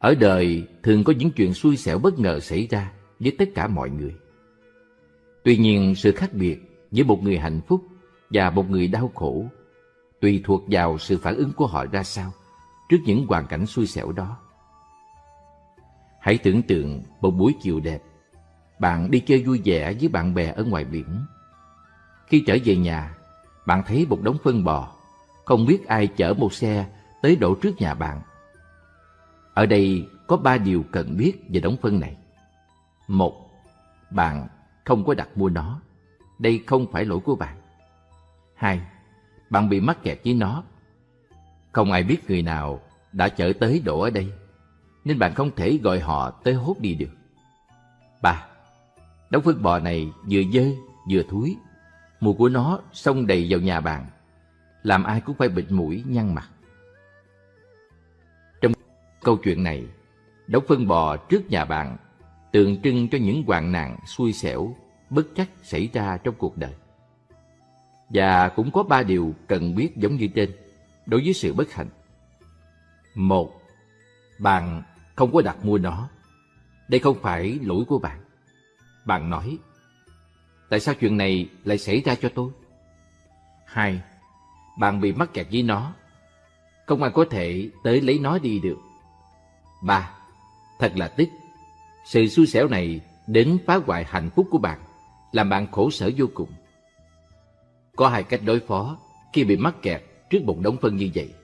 Ở đời thường có những chuyện xui xẻo bất ngờ xảy ra với tất cả mọi người. Tuy nhiên sự khác biệt giữa một người hạnh phúc và một người đau khổ tùy thuộc vào sự phản ứng của họ ra sao trước những hoàn cảnh xui xẻo đó. Hãy tưởng tượng một buổi chiều đẹp, bạn đi chơi vui vẻ với bạn bè ở ngoài biển. Khi trở về nhà, bạn thấy một đống phân bò, không biết ai chở một xe tới đổ trước nhà bạn. Ở đây có ba điều cần biết về đống phân này. Một, bạn không có đặt mua nó. Đây không phải lỗi của bạn. Hai, bạn bị mắc kẹt với nó. Không ai biết người nào đã chở tới đổ ở đây, nên bạn không thể gọi họ tới hốt đi được. Ba, đống phân bò này vừa dơ vừa thúi, mùi của nó xông đầy vào nhà bạn, làm ai cũng phải bịt mũi nhăn mặt. Câu chuyện này, đống phân bò trước nhà bạn tượng trưng cho những hoạn nạn xui xẻo, bất trắc xảy ra trong cuộc đời. Và cũng có ba điều cần biết giống như trên đối với sự bất hạnh. Một, bạn không có đặt mua nó. Đây không phải lỗi của bạn. Bạn nói, tại sao chuyện này lại xảy ra cho tôi? Hai, bạn bị mắc kẹt với nó. Không ai có thể tới lấy nó đi được. Ba, thật là tiếc. Sự xui xẻo này đến phá hoại hạnh phúc của bạn, làm bạn khổ sở vô cùng. Có hai cách đối phó khi bị mắc kẹt trước một đống phân như vậy.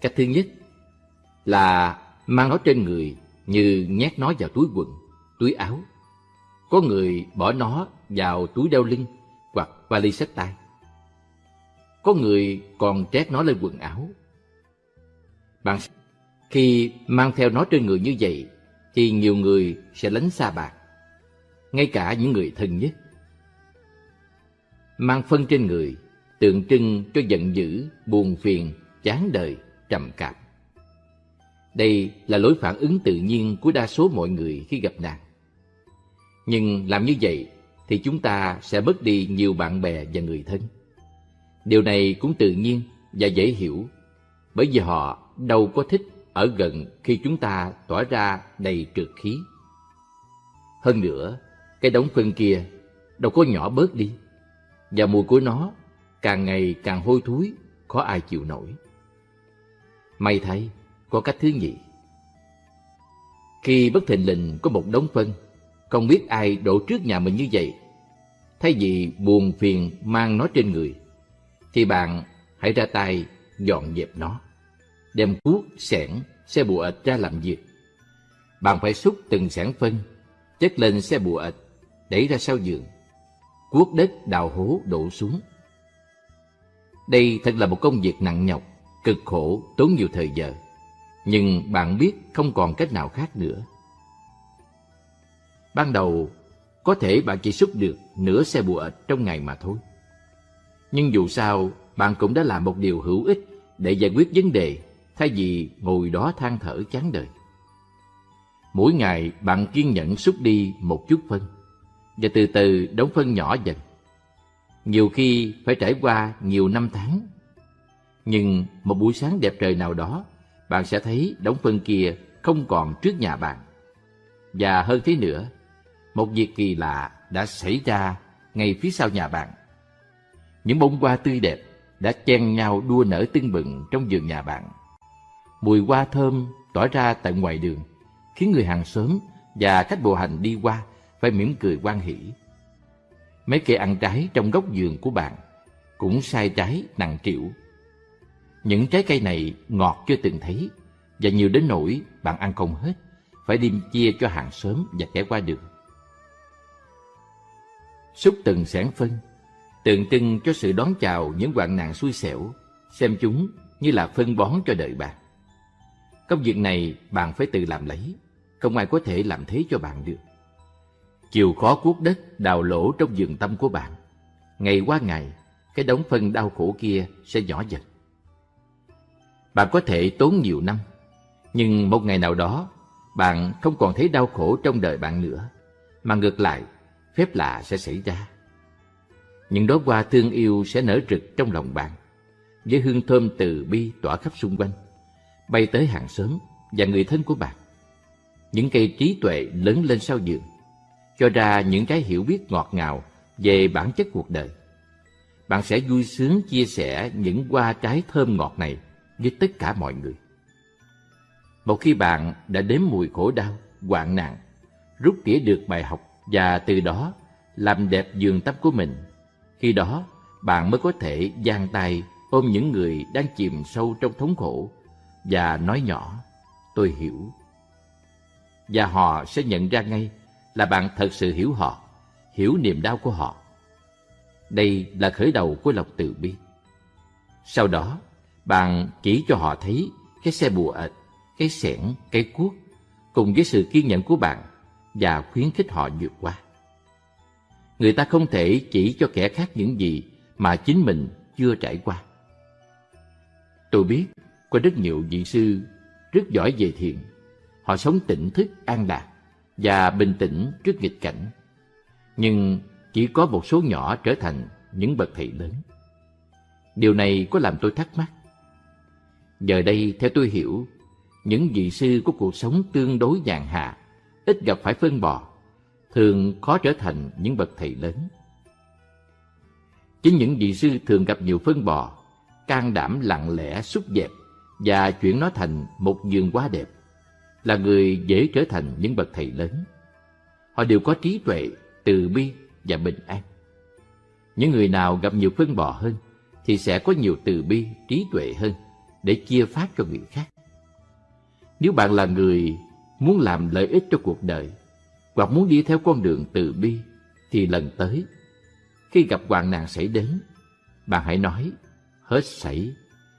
Cách thứ nhất là mang nó trên người như nhét nó vào túi quần, túi áo. Có người bỏ nó vào túi đeo lưng hoặc vali xách tay. Có người còn trét nó lên quần áo. Bạn khi mang theo nó trên người như vậy thì nhiều người sẽ lánh xa bạn, ngay cả những người thân nhất. Mang phân trên người tượng trưng cho giận dữ, buồn phiền, chán đời, trầm cảm. Đây là lối phản ứng tự nhiên của đa số mọi người khi gặp nạn. Nhưng làm như vậy thì chúng ta sẽ mất đi nhiều bạn bè và người thân. Điều này cũng tự nhiên và dễ hiểu, bởi vì họ đâu có thích ở gần khi chúng ta tỏa ra đầy trượt khí. Hơn nữa, cái đống phân kia đâu có nhỏ bớt đi, và mùi của nó càng ngày càng hôi thối, khó ai chịu nổi. May thay, có cách thứ nhị: Khi bất thình lình có một đống phân, không biết ai đổ trước nhà mình như vậy, thay vì buồn phiền mang nó trên người, thì bạn hãy ra tay dọn dẹp nó, đem cuốc, xẻng, xe bùa ịch ra làm việc. Bạn phải xúc từng sẻn phân, chất lên xe bùa ịch, đẩy ra sau giường, cuốc đất đào hố đổ xuống. Đây thật là một công việc nặng nhọc, cực khổ, tốn nhiều thời giờ. Nhưng bạn biết không còn cách nào khác nữa. Ban đầu, có thể bạn chỉ xúc được nửa xe bùa ịch trong ngày mà thôi. Nhưng dù sao, bạn cũng đã làm một điều hữu ích để giải quyết vấn đề thay vì ngồi đó than thở chán đời. Mỗi ngày bạn kiên nhẫn xúc đi một chút phân, và từ từ đóng phân nhỏ dần. Nhiều khi phải trải qua nhiều năm tháng. Nhưng một buổi sáng đẹp trời nào đó, bạn sẽ thấy đống phân kia không còn trước nhà bạn. Và hơn thế nữa, một việc kỳ lạ đã xảy ra ngay phía sau nhà bạn. Những bông hoa tươi đẹp đã chen nhau đua nở tưng bừng trong vườn nhà bạn. Mùi hoa thơm tỏa ra tại ngoài đường, khiến người hàng xóm và khách bộ hành đi qua phải mỉm cười quan hỷ. Mấy cây ăn trái trong góc vườn của bạn cũng sai trái nặng triệu. Những trái cây này ngọt chưa từng thấy và nhiều đến nỗi bạn ăn không hết, phải đem chia cho hàng xóm và kẻ qua đường. Xúc từng sản phân, tượng trưng cho sự đón chào những hoạn nạn xui xẻo, xem chúng như là phân bón cho đời bạn. Công việc này bạn phải tự làm lấy, không ai có thể làm thế cho bạn được. Chịu khó cuốc đất đào lỗ trong vườn tâm của bạn. Ngày qua ngày, cái đống phân đau khổ kia sẽ nhỏ dần. Bạn có thể tốn nhiều năm, nhưng một ngày nào đó, bạn không còn thấy đau khổ trong đời bạn nữa, mà ngược lại, phép lạ sẽ xảy ra. Những đóa hoa thương yêu sẽ nở rực trong lòng bạn, với hương thơm từ bi tỏa khắp xung quanh bay tới hàng xóm và người thân của bạn. Những cây trí tuệ lớn lên sau giường, cho ra những trái hiểu biết ngọt ngào về bản chất cuộc đời. Bạn sẽ vui sướng chia sẻ những hoa trái thơm ngọt này với tất cả mọi người. Một khi bạn đã đếm mùi khổ đau, hoạn nạn, rút tỉa được bài học và từ đó làm đẹp giường tắm của mình, khi đó bạn mới có thể giang tay ôm những người đang chìm sâu trong thống khổ và nói nhỏ, tôi hiểu. Và họ sẽ nhận ra ngay là bạn thật sự hiểu họ, hiểu niềm đau của họ. Đây là khởi đầu của lòng từ bi. Sau đó, bạn chỉ cho họ thấy cái xe bùa ệch, cái xẻng, cái cuốc cùng với sự kiên nhẫn của bạn và khuyến khích họ vượt qua. Người ta không thể chỉ cho kẻ khác những gì mà chính mình chưa trải qua. Tôi biết có rất nhiều vị sư rất giỏi về thiền. Họ sống tỉnh thức, an lạc và bình tĩnh trước nghịch cảnh. Nhưng chỉ có một số nhỏ trở thành những bậc thầy lớn. Điều này có làm tôi thắc mắc. Giờ đây, theo tôi hiểu, những vị sư có cuộc sống tương đối nhàn hạ, ít gặp phải phân bò, thường khó trở thành những bậc thầy lớn. Chính những vị sư thường gặp nhiều phân bò, can đảm lặng lẽ xúc dẹp và chuyển nó thành một vườn hoa đẹp, là người dễ trở thành những bậc thầy lớn. Họ đều có trí tuệ, từ bi và bình an. Những người nào gặp nhiều phân bò hơn thì sẽ có nhiều từ bi, trí tuệ hơn để chia phát cho người khác. Nếu bạn là người muốn làm lợi ích cho cuộc đời hoặc muốn đi theo con đường từ bi thì lần tới khi gặp hoạn nạn xảy đến bạn hãy nói hết sảy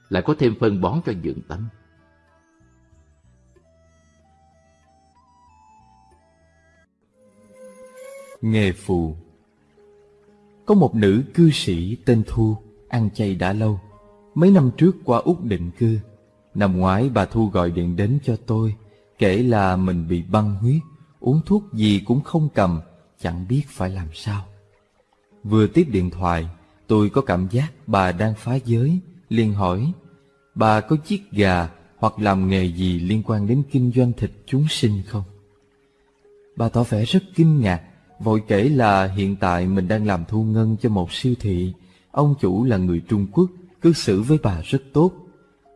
lại có thêm phân bón cho dưỡng tâm. Nghề phù Có một nữ cư sĩ tên Thu, ăn chay đã lâu. Mấy năm trước qua Úc định cư. Năm ngoái bà Thu gọi điện đến cho tôi, kể là mình bị băng huyết, uống thuốc gì cũng không cầm, chẳng biết phải làm sao. Vừa tiếp điện thoại, tôi có cảm giác bà đang phá giới, liền hỏi, bà có chiếc gà hoặc làm nghề gì liên quan đến kinh doanh thịt chúng sinh không? Bà tỏ vẻ rất kinh ngạc, vội kể là hiện tại mình đang làm thu ngân cho một siêu thị. Ông chủ là người Trung Quốc, cư xử với bà rất tốt.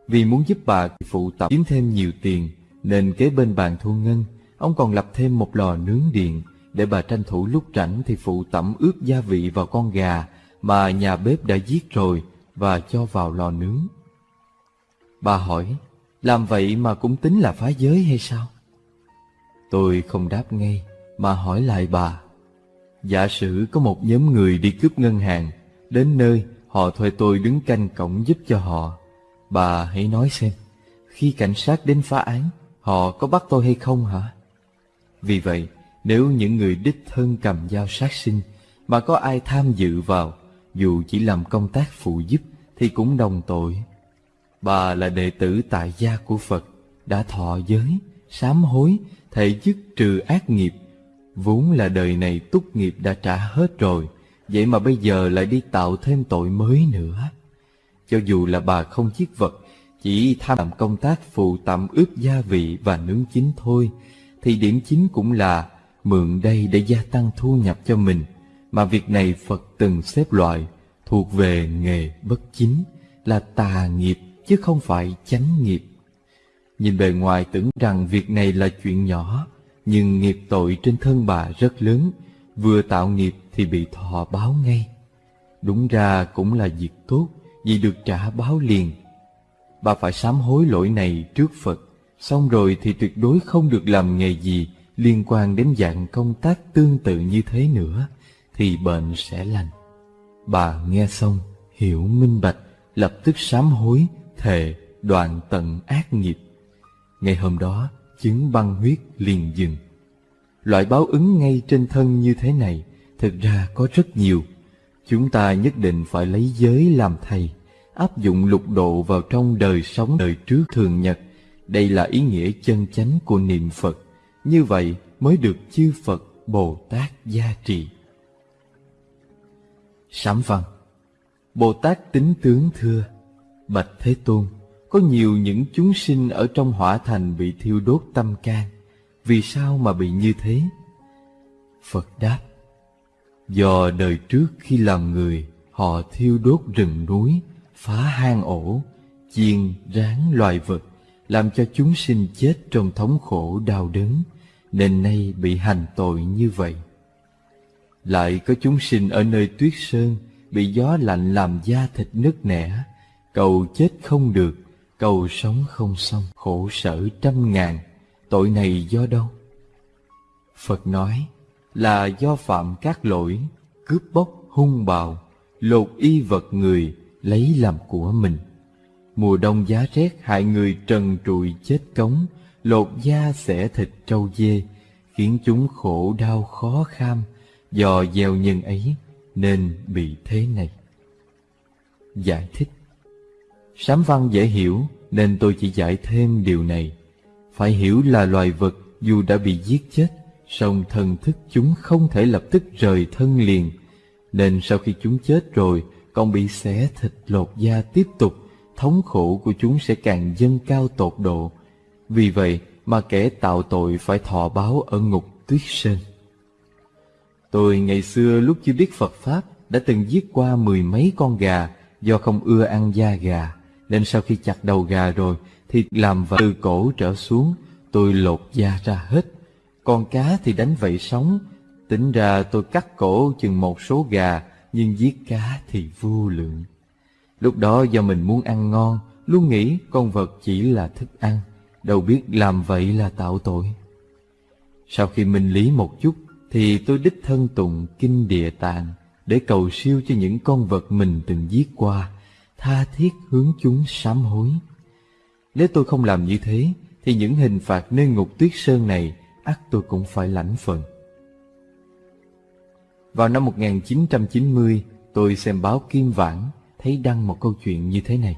Vì muốn giúp bà phụ tập kiếm thêm nhiều tiền, nên kế bên bàn thu ngân, ông còn lập thêm một lò nướng điện để bà tranh thủ lúc rảnh thì phụ tẩm ướp gia vị vào con gà mà nhà bếp đã giết rồi và cho vào lò nướng. Bà hỏi, làm vậy mà cũng tính là phá giới hay sao? Tôi không đáp ngay, mà hỏi lại bà. Giả sử có một nhóm người đi cướp ngân hàng, đến nơi họ thuê tôi đứng canh cổng giúp cho họ. Bà hãy nói xem, khi cảnh sát đến phá án, họ có bắt tôi hay không hả? Vì vậy, nếu những người đích thân cầm dao sát sinh mà có ai tham dự vào, dù chỉ làm công tác phụ giúp thì cũng đồng tội. Bà là đệ tử tại gia của Phật, đã thọ giới, sám hối, thể dứt trừ ác nghiệp. Vốn là đời này túc nghiệp đã trả hết rồi, vậy mà bây giờ lại đi tạo thêm tội mới nữa. Cho dù là bà không chiết vật, chỉ tham làm công tác phụ tạm ướp gia vị và nướng chín thôi, thì điểm chính cũng là mượn đây để gia tăng thu nhập cho mình, mà việc này Phật từng xếp loại thuộc về nghề bất chính, là tà nghiệp chứ không phải chánh nghiệp. Nhìn bề ngoài tưởng rằng việc này là chuyện nhỏ, nhưng nghiệp tội trên thân bà rất lớn, vừa tạo nghiệp thì bị thọ báo ngay. Đúng ra cũng là việc tốt, vì được trả báo liền. Bà phải sám hối lỗi này trước Phật, xong rồi thì tuyệt đối không được làm nghề gì liên quan đến dạng công tác tương tự như thế nữa, thì bệnh sẽ lành. Bà nghe xong, hiểu minh bạch, lập tức sám hối, thề đoạn tận ác nghiệp. Ngày hôm đó, chứng băng huyết liền dừng. Loại báo ứng ngay trên thân như thế này, thực ra có rất nhiều. Chúng ta nhất định phải lấy giới làm thầy, áp dụng lục độ vào trong đời sống đời trước thường nhật. Đây là ý nghĩa chân chánh của niệm Phật. Như vậy mới được chư Phật Bồ Tát gia trì. Sám văn Bồ Tát tính tướng thưa Bạch Thế Tôn có nhiều những chúng sinh ở trong hỏa thành bị thiêu đốt tâm can. Vì sao mà bị như thế? Phật đáp, do đời trước khi làm người, họ thiêu đốt rừng núi, phá hang ổ, chiên, ráng loài vật, làm cho chúng sinh chết trong thống khổ đau đớn, nên nay bị hành tội như vậy. Lại có chúng sinh ở nơi tuyết sơn, bị gió lạnh làm da thịt nứt nẻ, cầu chết không được, cầu sống không xong, khổ sở trăm ngàn, tội này do đâu? Phật nói là do phạm các lỗi, cướp bóc, hung bạo, lột y vật người, lấy làm của mình. Mùa đông giá rét hại người trần trụi chết cống, lột da xẻ thịt trâu dê, khiến chúng khổ đau khó kham, do gieo nhân ấy nên bị thế này. Giải thích Sám văn dễ hiểu nên tôi chỉ giải thêm điều này. Phải hiểu là loài vật dù đã bị giết chết, song thần thức chúng không thể lập tức rời thân liền, nên sau khi chúng chết rồi còn bị xẻ thịt lột da tiếp tục, thống khổ của chúng sẽ càng dâng cao tột độ. Vì vậy mà kẻ tạo tội phải thọ báo ở ngục tuyết sơn. Tôi ngày xưa lúc chưa biết Phật Pháp đã từng giết qua mười mấy con gà do không ưa ăn da gà, nên sau khi chặt đầu gà rồi thì làm và từ cổ trở xuống, tôi lột da ra hết. Con cá thì đánh vậy sống, tính ra tôi cắt cổ chừng một số gà, nhưng giết cá thì vô lượng. Lúc đó do mình muốn ăn ngon, luôn nghĩ con vật chỉ là thức ăn, đâu biết làm vậy là tạo tội. Sau khi minh lý một chút, thì tôi đích thân tụng kinh địa tạng để cầu siêu cho những con vật mình từng giết qua, tha thiết hướng chúng sám hối. Nếu tôi không làm như thế, thì những hình phạt nơi ngục tuyết sơn này ắt tôi cũng phải lãnh phần. Vào năm 1990, tôi xem báo Kim Vãn, thấy đăng một câu chuyện như thế này.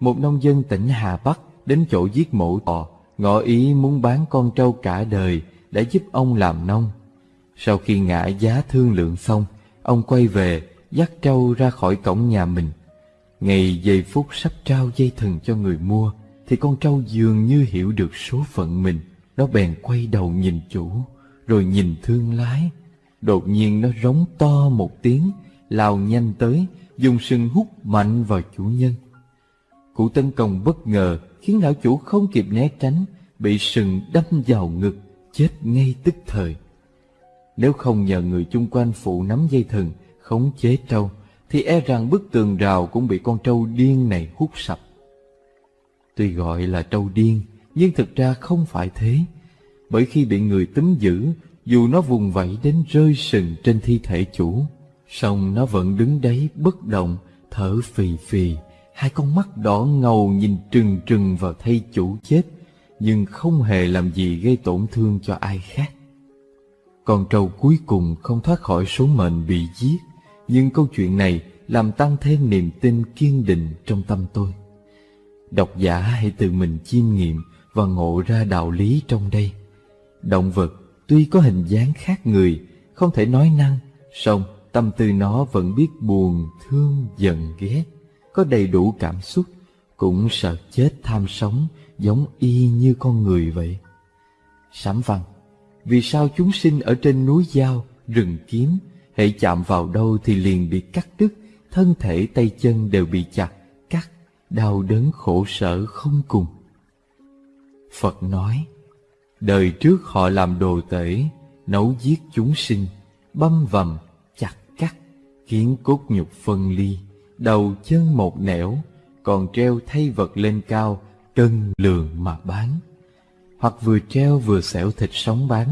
Một nông dân tỉnh Hà Bắc đến chỗ giết mổ bò ngỏ ý muốn bán con trâu cả đời để giúp ông làm nông. Sau khi ngã giá thương lượng xong, ông quay về, dắt trâu ra khỏi cổng nhà mình. Ngày giây phút sắp trao dây thừng cho người mua, thì con trâu dường như hiểu được số phận mình. Nó bèn quay đầu nhìn chủ, rồi nhìn thương lái. Đột nhiên nó rống to một tiếng, lao nhanh tới, dùng sừng hút mạnh vào chủ nhân. cụ tân công bất ngờ khiến lão chủ không kịp né tránh, bị sừng đâm vào ngực, chết ngay tức thời. Nếu không nhờ người chung quanh phụ nắm dây thừng, khống chế trâu, thì e rằng bức tường rào cũng bị con trâu điên này hút sập. Tuy gọi là trâu điên, nhưng thực ra không phải thế. Bởi khi bị người túm giữ, dù nó vùng vẫy đến rơi sừng trên thi thể chủ, song nó vẫn đứng đấy bất động, thở phì phì, hai con mắt đỏ ngầu nhìn trừng trừng vào thay chủ chết, nhưng không hề làm gì gây tổn thương cho ai khác. Con trâu cuối cùng không thoát khỏi số mệnh bị giết, nhưng câu chuyện này làm tăng thêm niềm tin kiên định trong tâm tôi. Độc giả hãy tự mình chiêm nghiệm và ngộ ra đạo lý trong đây. Động vật tuy có hình dáng khác người, không thể nói năng, song tâm tư nó vẫn biết buồn, thương, giận, ghét, có đầy đủ cảm xúc, cũng sợ chết tham sống, giống y như con người vậy. Sám văn vì sao chúng sinh ở trên núi Giao, rừng kiếm, hệ chạm vào đâu thì liền bị cắt đứt, thân thể tay chân đều bị chặt, cắt, đau đớn khổ sở không cùng. Phật nói, đời trước họ làm đồ tể, nấu giết chúng sinh, băm vằm, chặt cắt, khiến cốt nhục phân ly, đầu chân một nẻo, còn treo thay vật lên cao, cân lường mà bán. Hoặc vừa treo vừa xẻo thịt sống bán,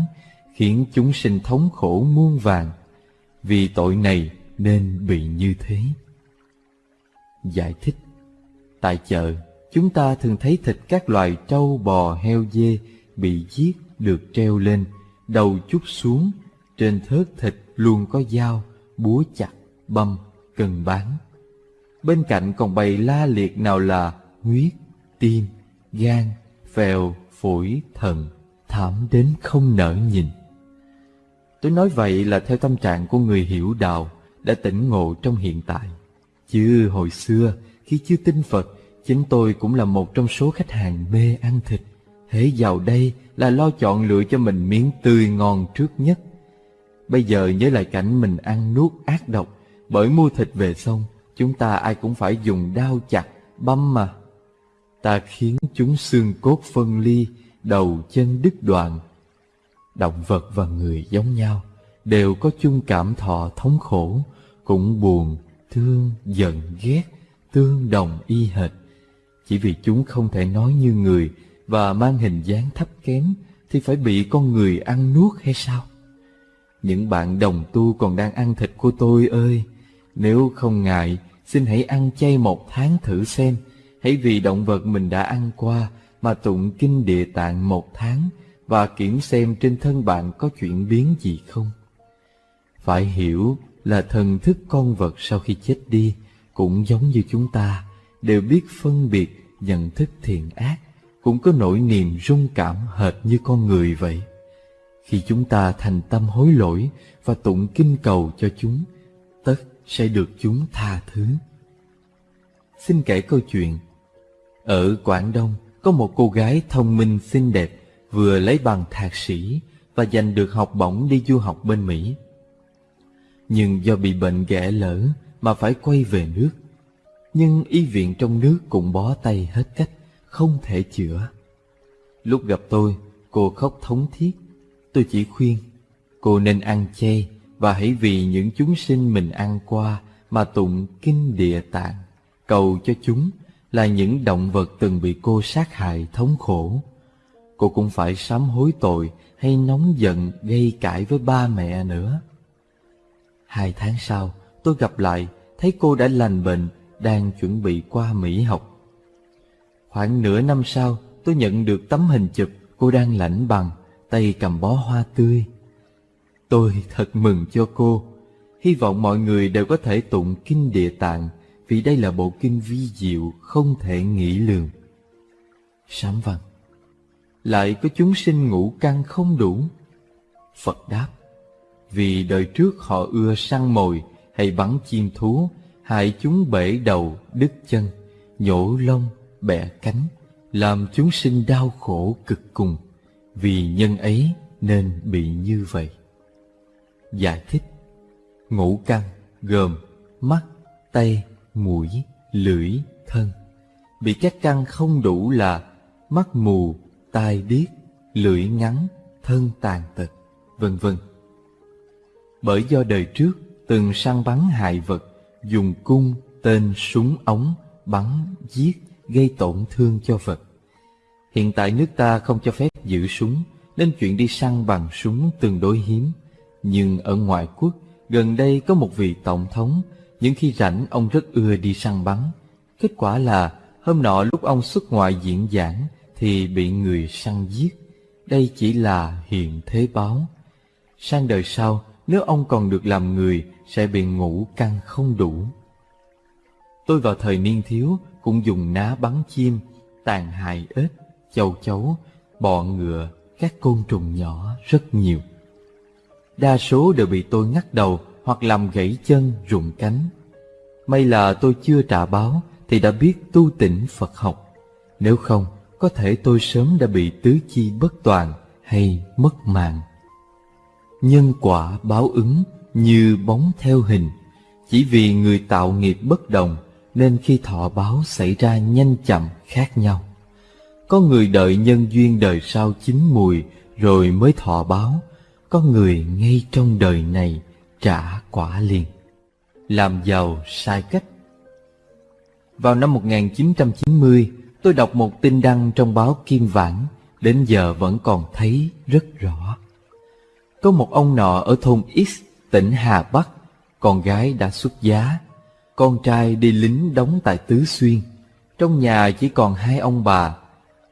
khiến chúng sinh thống khổ muôn vàng. Vì tội này nên bị như thế. Giải thích Tại chợ, chúng ta thường thấy thịt các loài trâu, bò, heo, dê bị giết được treo lên, đầu chút xuống, trên thớt thịt luôn có dao, búa chặt, băm, cần bán. Bên cạnh còn bày la liệt nào là huyết, tim, gan, phèo, phổi, thận, thảm đến không nỡ nhìn. Tôi nói vậy là theo tâm trạng của người hiểu đạo đã tỉnh ngộ trong hiện tại. Chứ hồi xưa khi chưa tin Phật Chính tôi cũng là một trong số khách hàng mê ăn thịt. Hễ vào đây là lo chọn lựa cho mình miếng tươi ngon trước nhất. Bây giờ nhớ lại cảnh mình ăn nuốt ác độc, bởi mua thịt về xong, chúng ta ai cũng phải dùng đao chặt, băm mà. Ta khiến chúng xương cốt phân ly, đầu chân đứt đoạn. Động vật và người giống nhau, đều có chung cảm thọ thống khổ, cũng buồn, thương, giận, ghét, tương đồng y hệt. Chỉ vì chúng không thể nói như người và mang hình dáng thấp kém thì phải bị con người ăn nuốt hay sao? Những bạn đồng tu còn đang ăn thịt của tôi ơi, nếu không ngại, xin hãy ăn chay một tháng thử xem. Hãy vì động vật mình đã ăn qua mà tụng kinh địa tạng một tháng và kiểm xem trên thân bạn có chuyển biến gì không. Phải hiểu là thần thức con vật sau khi chết đi cũng giống như chúng ta, đều biết phân biệt nhận thức thiện ác, cũng có nỗi niềm rung cảm hệt như con người vậy. Khi chúng ta thành tâm hối lỗi và tụng kinh cầu cho chúng, tất sẽ được chúng tha thứ. Xin kể câu chuyện. Ở Quảng Đông có một cô gái thông minh xinh đẹp vừa lấy bằng thạc sĩ và giành được học bổng đi du học bên Mỹ. Nhưng do bị bệnh ghẻ lỡ mà phải quay về nước. Nhưng y viện trong nước cũng bó tay hết cách, không thể chữa. Lúc gặp tôi, cô khóc thống thiết. Tôi chỉ khuyên, cô nên ăn chay và hãy vì những chúng sinh mình ăn qua mà tụng kinh địa tạng, cầu cho chúng là những động vật từng bị cô sát hại thống khổ. Cô cũng phải sám hối tội hay nóng giận gây cãi với ba mẹ nữa. Hai tháng sau, tôi gặp lại, thấy cô đã lành bệnh, đang chuẩn bị qua Mỹ học. Khoảng nửa năm sau, tôi nhận được tấm hình chụp cô đang lãnh bằng, tay cầm bó hoa tươi. Tôi thật mừng cho cô. Hy vọng mọi người đều có thể tụng kinh địa tạng vì đây là bộ kinh vi diệu không thể nghĩ lường. Sám văn Lại có chúng sinh ngũ căn không đủ. Phật đáp Vì đời trước họ ưa săn mồi hay bắn chim thú, hại chúng bể đầu, đứt chân, nhổ lông, bẻ cánh, làm chúng sinh đau khổ cực cùng. Vì nhân ấy nên bị như vậy. Giải thích Ngũ căn gồm mắt, tay, mũi, lưỡi, thân. Bị các căn không đủ là mắt mù, tai điếc, lưỡi ngắn, thân tàn tật, vân vân. Bởi do đời trước từng săn bắn hại vật, dùng cung, tên, súng ống, bắn, giết, gây tổn thương cho vật. Hiện tại nước ta không cho phép giữ súng, nên chuyện đi săn bằng súng tương đối hiếm. Nhưng ở ngoại quốc, gần đây có một vị tổng thống, những khi rảnh ông rất ưa đi săn bắn. Kết quả là, hôm nọ lúc ông xuất ngoại diễn giảng, thì bị người săn giết. Đây chỉ là hiện thế báo. Sang đời sau, nếu ông còn được làm người, sẽ bị ngủ căng không đủ. Tôi vào thời niên thiếu cũng dùng ná bắn chim, tàn hại ếch, châu chấu, bọ ngựa, các côn trùng nhỏ rất nhiều. Đa số đều bị tôi ngắt đầu hoặc làm gãy chân, rụng cánh. May là tôi chưa trả báo thì đã biết tu tỉnh Phật học. Nếu không, có thể tôi sớm đã bị tứ chi bất toàn hay mất mạng. Nhân quả báo ứng như bóng theo hình, chỉ vì người tạo nghiệp bất đồng nên khi thọ báo xảy ra nhanh chậm khác nhau. Có người đợi nhân duyên đời sau chín mùi rồi mới thọ báo, có người ngay trong đời này trả quả liền. Làm giàu sai cách Vào năm 1990, tôi đọc một tin đăng trong báo Kim Vãn, đến giờ vẫn còn thấy rất rõ. Có một ông nọ ở thôn X, tỉnh Hà Bắc, con gái đã xuất giá. Con trai đi lính đóng tại Tứ Xuyên. Trong nhà chỉ còn hai ông bà.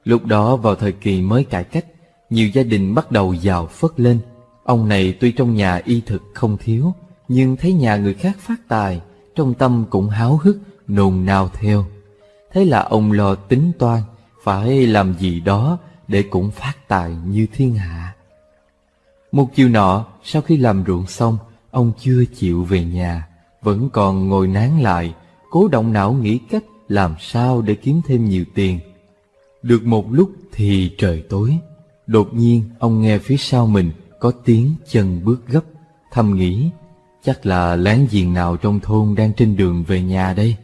Lúc đó vào thời kỳ mới cải cách, nhiều gia đình bắt đầu giàu phất lên. Ông này tuy trong nhà y thực không thiếu, nhưng thấy nhà người khác phát tài, trong tâm cũng háo hức, nồn nao theo. Thế là ông lo tính toan, phải làm gì đó để cũng phát tài như thiên hạ. Một chiều nọ, sau khi làm ruộng xong, ông chưa chịu về nhà, vẫn còn ngồi nán lại, cố động não nghĩ cách làm sao để kiếm thêm nhiều tiền. Được một lúc thì trời tối. Đột nhiên ông nghe phía sau mình có tiếng chân bước gấp, thầm nghĩ chắc là láng giềng nào trong thôn đang trên đường về nhà đây.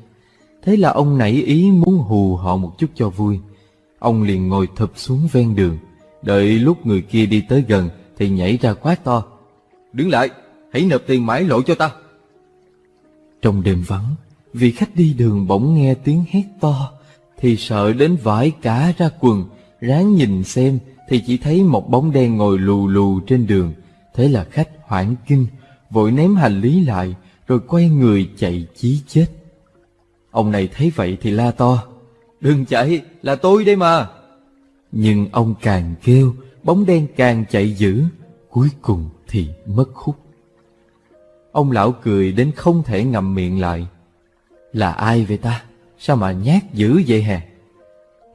Thế là ông nảy ý muốn hù họ một chút cho vui. Ông liền ngồi thụp xuống ven đường, đợi lúc người kia đi tới gần thì nhảy ra quát to. Đứng lại, hãy nộp tiền mãi lộ cho ta. Trong đêm vắng, vị khách đi đường bỗng nghe tiếng hét to, thì sợ đến vải cả ra quần, ráng nhìn xem thì chỉ thấy một bóng đen ngồi lù lù trên đường. Thế là khách hoảng kinh, vội ném hành lý lại, rồi quay người chạy chí chết. Ông này thấy vậy thì la to, đừng chạy, là tôi đây mà. Nhưng ông càng kêu, bóng đen càng chạy dữ, cuối cùng thì mất hút. Ông lão cười đến không thể ngậm miệng lại. Là ai vậy ta? Sao mà nhát dữ vậy hè?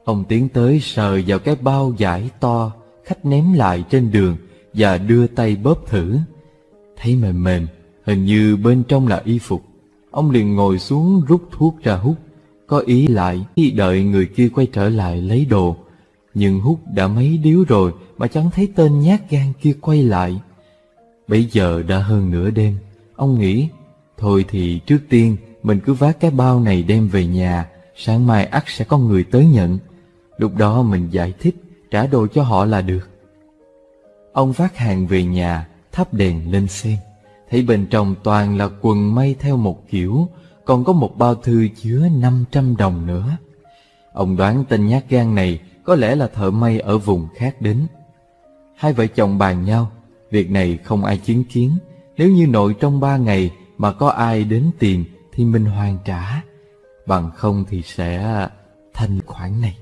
Ông tiến tới sờ vào cái bao giải to khách ném lại trên đường và đưa tay bóp thử. Thấy mềm mềm, hình như bên trong là y phục. Ông liền ngồi xuống rút thuốc ra hút, có ý lại đợi người kia quay trở lại lấy đồ. Nhưng hút đã mấy điếu rồi mà chẳng thấy tên nhát gan kia quay lại. Bây giờ đã hơn nửa đêm, ông nghĩ, thôi thì trước tiên mình cứ vác cái bao này đem về nhà, sáng mai ắt sẽ có người tới nhận. Lúc đó mình giải thích, trả đồ cho họ là được. Ông vác hàng về nhà, thắp đèn lên xem, thấy bên trong toàn là quần may theo một kiểu, còn có một bao thư chứa 500 đồng nữa. Ông đoán tên nhát gan này có lẽ là thợ may ở vùng khác đến. Hai vợ chồng bàn nhau, việc này không ai chứng kiến, nếu như nội trong ba ngày mà có ai đến tìm thì mình hoàn trả, bằng không thì sẽ thanh khoản này.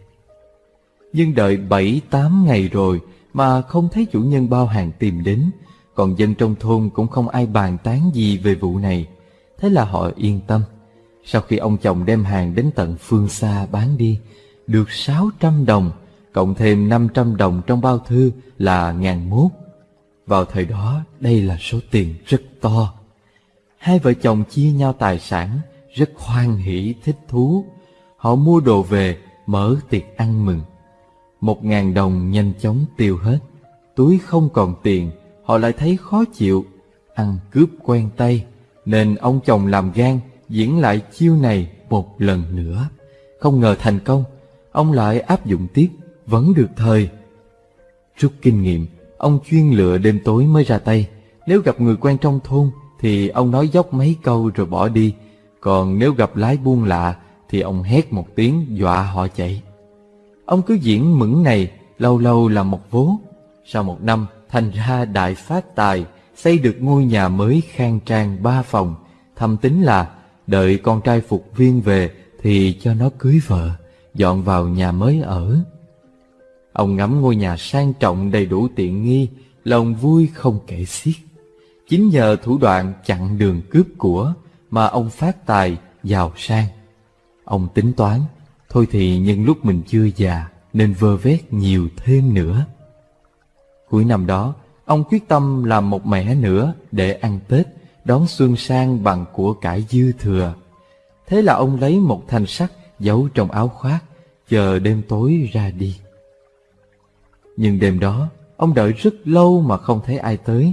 Nhưng đợi bảy tám ngày rồi mà không thấy chủ nhân bao hàng tìm đến, còn dân trong thôn cũng không ai bàn tán gì về vụ này. Thế là họ yên tâm. Sau khi ông chồng đem hàng đến tận phương xa bán đi, được sáu trăm đồng, cộng thêm năm trăm đồng trong bao thư là ngàn mốt. Vào thời đó, đây là số tiền rất to. Hai vợ chồng chia nhau tài sản, rất hoan hỷ thích thú. Họ mua đồ về, mở tiệc ăn mừng. Một ngàn đồng nhanh chóng tiêu hết. Túi không còn tiền, họ lại thấy khó chịu. Ăn cướp quen tay, nên ông chồng làm gan diễn lại chiêu này một lần nữa. Không ngờ thành công, ông lại áp dụng tiếp, vẫn được thời. Rút kinh nghiệm, ông chuyên lựa đêm tối mới ra tay. Nếu gặp người quen trong thôn, thì ông nói dốc mấy câu rồi bỏ đi. Còn nếu gặp lái buôn lạ, thì ông hét một tiếng dọa họ chạy. Ông cứ diễn mững này, lâu lâu là một vố. Sau một năm, thành ra đại phát tài, xây được ngôi nhà mới khang trang ba phòng. Thầm tính là đợi con trai phục viên về thì cho nó cưới vợ, dọn vào nhà mới ở. Ông ngắm ngôi nhà sang trọng đầy đủ tiện nghi, lòng vui không kể xiết. Chính nhờ thủ đoạn chặn đường cướp của mà ông phát tài, giàu sang. Ông tính toán, thôi thì nhân lúc mình chưa già nên vơ vét nhiều thêm nữa. Cuối năm đó, ông quyết tâm làm một mẻ nữa để ăn Tết, đón xuân sang bằng của cải dư thừa. Thế là ông lấy một thanh sắt giấu trong áo khoác, chờ đêm tối ra đi. Nhưng đêm đó, ông đợi rất lâu mà không thấy ai tới.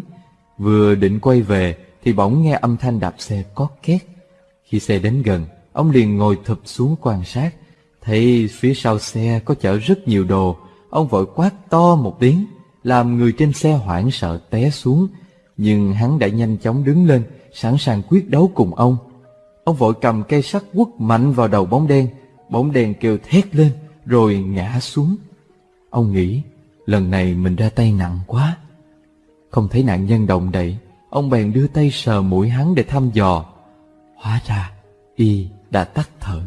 Vừa định quay về thì bỗng nghe âm thanh đạp xe có két. Khi xe đến gần, ông liền ngồi thụp xuống quan sát. Thấy phía sau xe có chở rất nhiều đồ, ông vội quát to một tiếng, làm người trên xe hoảng sợ té xuống. Nhưng hắn đã nhanh chóng đứng lên, sẵn sàng quyết đấu cùng ông. Ông vội cầm cây sắt quất mạnh vào đầu bóng đen, bóng đen kêu thét lên, rồi ngã xuống. Ông nghĩ, lần này mình ra tay nặng quá. Không thấy nạn nhân động đậy, ông bèn đưa tay sờ mũi hắn để thăm dò. Hóa ra, y đã tắt thở.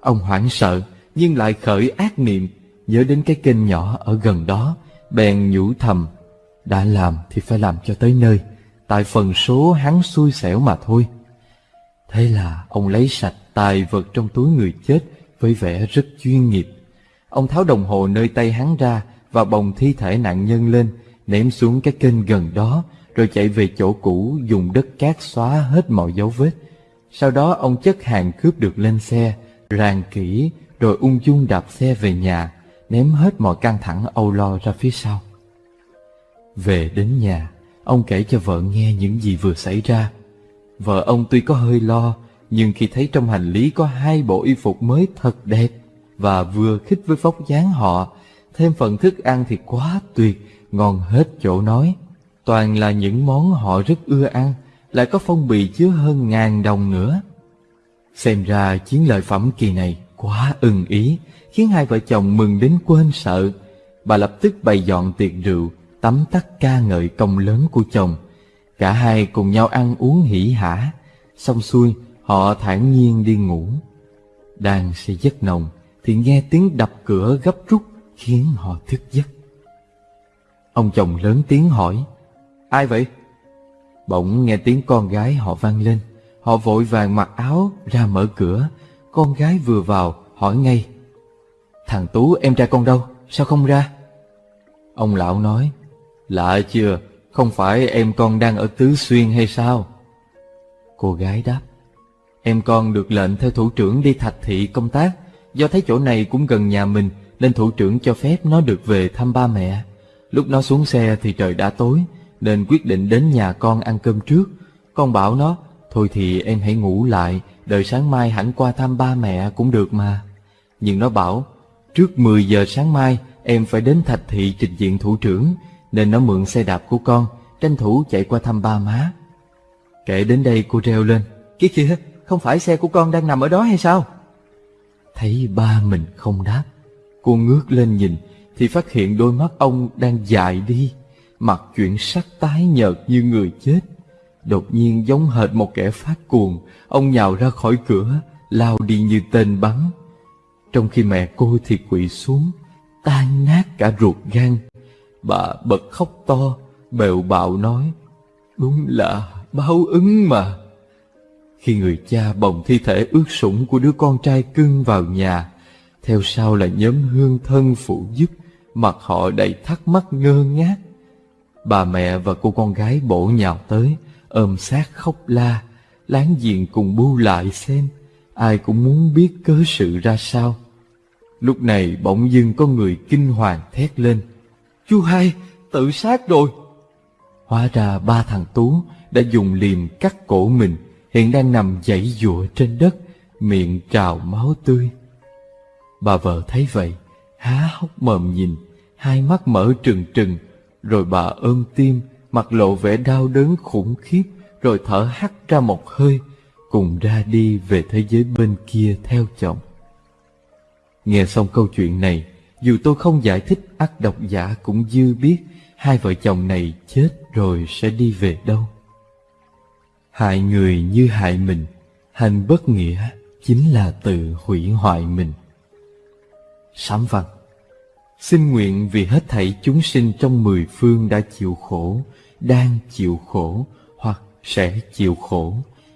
Ông hoảng sợ, nhưng lại khởi ác niệm, nhớ đến cái kênh nhỏ ở gần đó, bèn nhủ thầm, đã làm thì phải làm cho tới nơi, tại phần số hắn xui xẻo mà thôi. Thế là ông lấy sạch tài vật trong túi người chết với vẻ rất chuyên nghiệp. Ông tháo đồng hồ nơi tay hắn ra và bồng thi thể nạn nhân lên, ném xuống cái kênh gần đó, rồi chạy về chỗ cũ dùng đất cát xóa hết mọi dấu vết. Sau đó ông chất hàng cướp được lên xe, ràng kỹ rồi ung dung đạp xe về nhà, ném hết mọi căng thẳng âu lo ra phía sau. Về đến nhà, ông kể cho vợ nghe những gì vừa xảy ra. Vợ ông tuy có hơi lo, nhưng khi thấy trong hành lý có hai bộ y phục mới thật đẹp và vừa khích với vóc dáng họ, thêm phần thức ăn thì quá tuyệt, ngon hết chỗ nói. Toàn là những món họ rất ưa ăn, lại có phong bì chứa hơn ngàn đồng nữa. Xem ra chiến lợi phẩm kỳ này quá ưng ý, khiến hai vợ chồng mừng đến quên sợ. Bà lập tức bày dọn tiệc rượu, tắm tắt ca ngợi công lớn của chồng. Cả hai cùng nhau ăn uống hỉ hả, xong xuôi họ thản nhiên đi ngủ. Đang say giấc nồng thì nghe tiếng đập cửa gấp rút khiến họ thức giấc. Ông chồng lớn tiếng hỏi, ai vậy? Bỗng nghe tiếng con gái họ vang lên, họ vội vàng mặc áo ra mở cửa. Con gái vừa vào hỏi ngay, thằng Tú em trai con đâu, sao không ra? Ông lão nói, lạ chưa, không phải em con đang ở Tứ Xuyên hay sao? Cô gái đáp, em con được lệnh theo thủ trưởng đi thạch thị công tác, do thấy chỗ này cũng gần nhà mình, nên thủ trưởng cho phép nó được về thăm ba mẹ. Lúc nó xuống xe thì trời đã tối, nên quyết định đến nhà con ăn cơm trước. Con bảo nó, thôi thì em hãy ngủ lại, đợi sáng mai hẳn qua thăm ba mẹ cũng được mà. Nhưng nó bảo, trước 10 giờ sáng mai em phải đến thạch thị trình diện thủ trưởng, nên nó mượn xe đạp của con, tranh thủ chạy qua thăm ba má. Kể đến đây cô reo lên, kia kìa, không phải xe của con đang nằm ở đó hay sao? Thấy ba mình không đáp, cô ngước lên nhìn thì phát hiện đôi mắt ông đang dại đi, mặt chuyển sắc tái nhợt như người chết. Đột nhiên giống hệt một kẻ phát cuồng, ông nhào ra khỏi cửa, lao đi như tên bắn. Trong khi mẹ cô thì quỵ xuống, tan nát cả ruột gan. Bà bật khóc to, bèo bạo nói, đúng là báo ứng mà. Khi người cha bồng thi thể ướt sũng của đứa con trai cưng vào nhà, theo sau là nhóm hương thân phụ giúp, mặt họ đầy thắc mắc ngơ ngác. Bà mẹ và cô con gái bổ nhào tới, ôm sát khóc la, láng giềng cùng bu lại xem, ai cũng muốn biết cớ sự ra sao. Lúc này bỗng dưng có người kinh hoàng thét lên, Chú hai, tự sát rồi. Hóa ra ba thằng Tú đã dùng liềm cắt cổ mình, hiện đang nằm dãy dụa trên đất, miệng trào máu tươi. Bà vợ thấy vậy, há hốc mồm nhìn, hai mắt mở trừng trừng, rồi bà ôm tim, mặt lộ vẻ đau đớn khủng khiếp, rồi thở hắt ra một hơi, cùng ra đi về thế giới bên kia theo chồng. Nghe xong câu chuyện này, dù tôi không giải thích ắt độc giả cũng dư biết hai vợ chồng này chết rồi sẽ đi về đâu. Hại người như hại mình, hành bất nghĩa chính là tự hủy hoại mình. Sám văn Xin nguyện vì hết thảy chúng sinh trong mười phương đã chịu khổ, đang chịu khổ hoặc sẽ chịu khổ,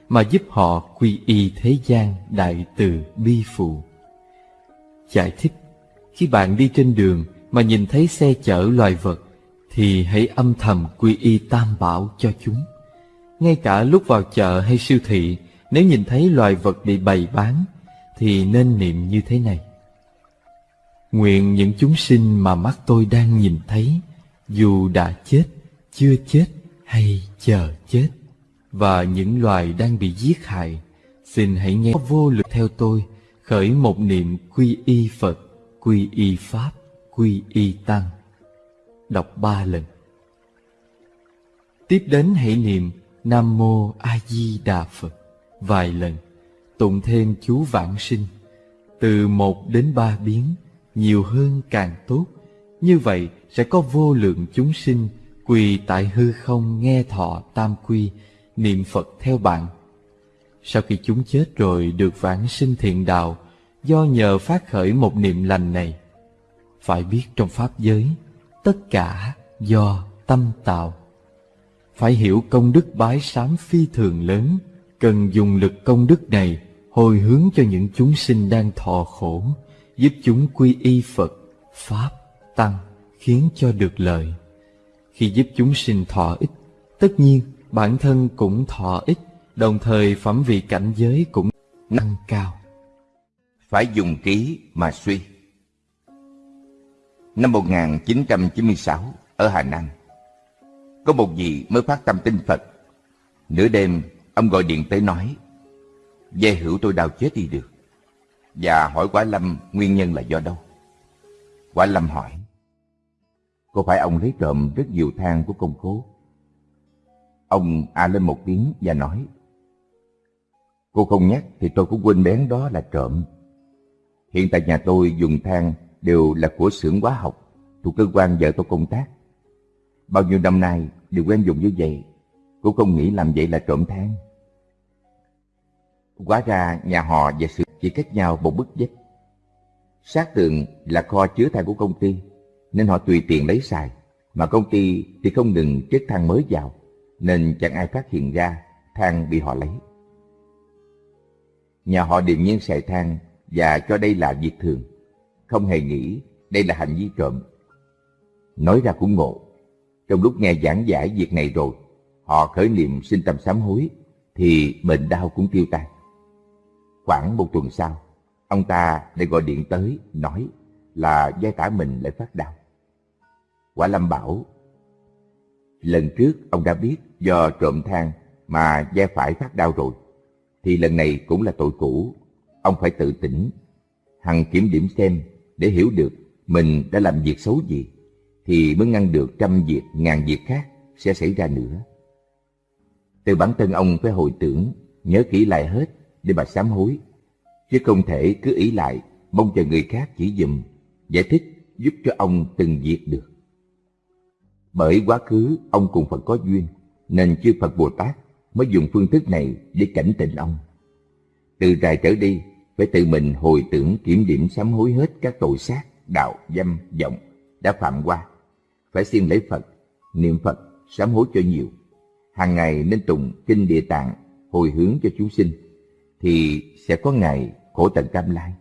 mà giúp họ quy y thế gian đại từ bi phụ. Giải thích Khi bạn đi trên đường mà nhìn thấy xe chở loài vật, thì hãy âm thầm quy y tam bảo cho chúng. Ngay cả lúc vào chợ hay siêu thị, nếu nhìn thấy loài vật bị bày bán, thì nên niệm như thế này. Nguyện những chúng sinh mà mắt tôi đang nhìn thấy, dù đã chết, chưa chết hay chờ chết, và những loài đang bị giết hại, xin hãy nghe vô lực theo tôi, khởi một niệm quy y Phật, quy y Pháp, quy y Tăng. Đọc ba lần. Tiếp đến hãy niệm Nam Mô A Di Đà Phật vài lần, tụng thêm chú vãng sinh, từ một đến ba biến, nhiều hơn càng tốt. Như vậy sẽ có vô lượng chúng sinh quỳ tại hư không nghe thọ tam quy, niệm Phật theo bạn. Sau khi chúng chết rồi được vãng sinh thiện đạo, do nhờ phát khởi một niệm lành này. Phải biết trong Pháp giới, tất cả do tâm tạo. Phải hiểu công đức bái sám phi thường lớn, cần dùng lực công đức này hồi hướng cho những chúng sinh đang thọ khổ, giúp chúng quy y Phật, Pháp, Tăng, khiến cho được lợi. Khi giúp chúng sinh thọ ích, tất nhiên bản thân cũng thọ ích, đồng thời phẩm vị cảnh giới cũng nâng cao. phải dùng trí mà suy. Năm 1996, ở Hà Nam, có một vị mới phát tâm tin Phật. Nửa đêm, ông gọi điện tới nói, Dê hữu tôi đau chết đi được. Và hỏi Quả Lâm nguyên nhân là do đâu. Quả Lâm hỏi, Có phải ông lấy trộm rất nhiều than của công cố? Ông a lên một tiếng và nói, Cô không nhắc thì tôi cũng quên bén đó là trộm. Hiện tại nhà tôi dùng than đều là của xưởng hóa học thuộc cơ quan vợ tôi công tác. Bao nhiêu năm nay đều quen dùng như vậy, cô không nghĩ làm vậy là trộm than. Quá ra nhà họ và sự chỉ cách nhau một bức vách. Sát tường là kho chứa than của công ty, nên họ tùy tiện lấy xài, mà công ty thì không ngừng chất than mới vào, nên chẳng ai phát hiện ra than bị họ lấy. Nhà họ điềm nhiên xài than và cho đây là việc thường, không hề nghĩ đây là hành vi trộm. Nói ra cũng ngộ, trong lúc nghe giảng giải việc này rồi, họ khởi niệm sinh tâm sám hối, thì bệnh đau cũng tiêu tan. Khoảng một tuần sau, ông ta lại gọi điện tới, nói là vai tả mình lại phát đau. Quả Lâm bảo, lần trước ông đã biết do trộm than mà vai phải phát đau rồi, thì lần này cũng là tội cũ, ông phải tự tỉnh, hằng kiểm điểm xem để hiểu được mình đã làm việc xấu gì, thì mới ngăn được trăm việc ngàn việc khác sẽ xảy ra nữa. Từ bản thân ông phải hồi tưởng, nhớ kỹ lại hết để mà sám hối, chứ không thể cứ ý lại mong chờ người khác chỉ dùm, giải thích giúp cho ông từng việc được. Bởi quá khứ ông cùng Phật có duyên, nên chư Phật Bồ Tát mới dùng phương thức này để cảnh tỉnh ông. Từ rài trở đi, phải tự mình hồi tưởng kiểm điểm sám hối hết các tội sát, đạo, dâm, vọng đã phạm qua. Phải xin lấy Phật, niệm Phật, sám hối cho nhiều. Hàng ngày nên tụng kinh địa tạng, hồi hướng cho chúng sinh, thì sẽ có ngày khổ tận cam lai.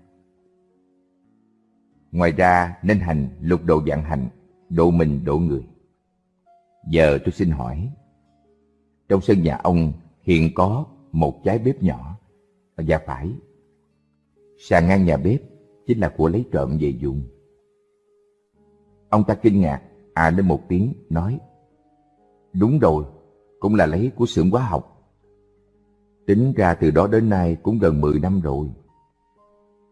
Ngoài ra nên hành lục độ dạng hành, độ mình độ người. Giờ tôi xin hỏi, trong sân nhà ông hiện có một trái bếp nhỏ, và phải, sàn ngang nhà bếp chính là của lấy trộm về dùng. Ông ta kinh ngạc, à lên một tiếng, nói, đúng rồi, cũng là lấy của xưởng hóa học. Tính ra từ đó đến nay cũng gần 10 năm rồi.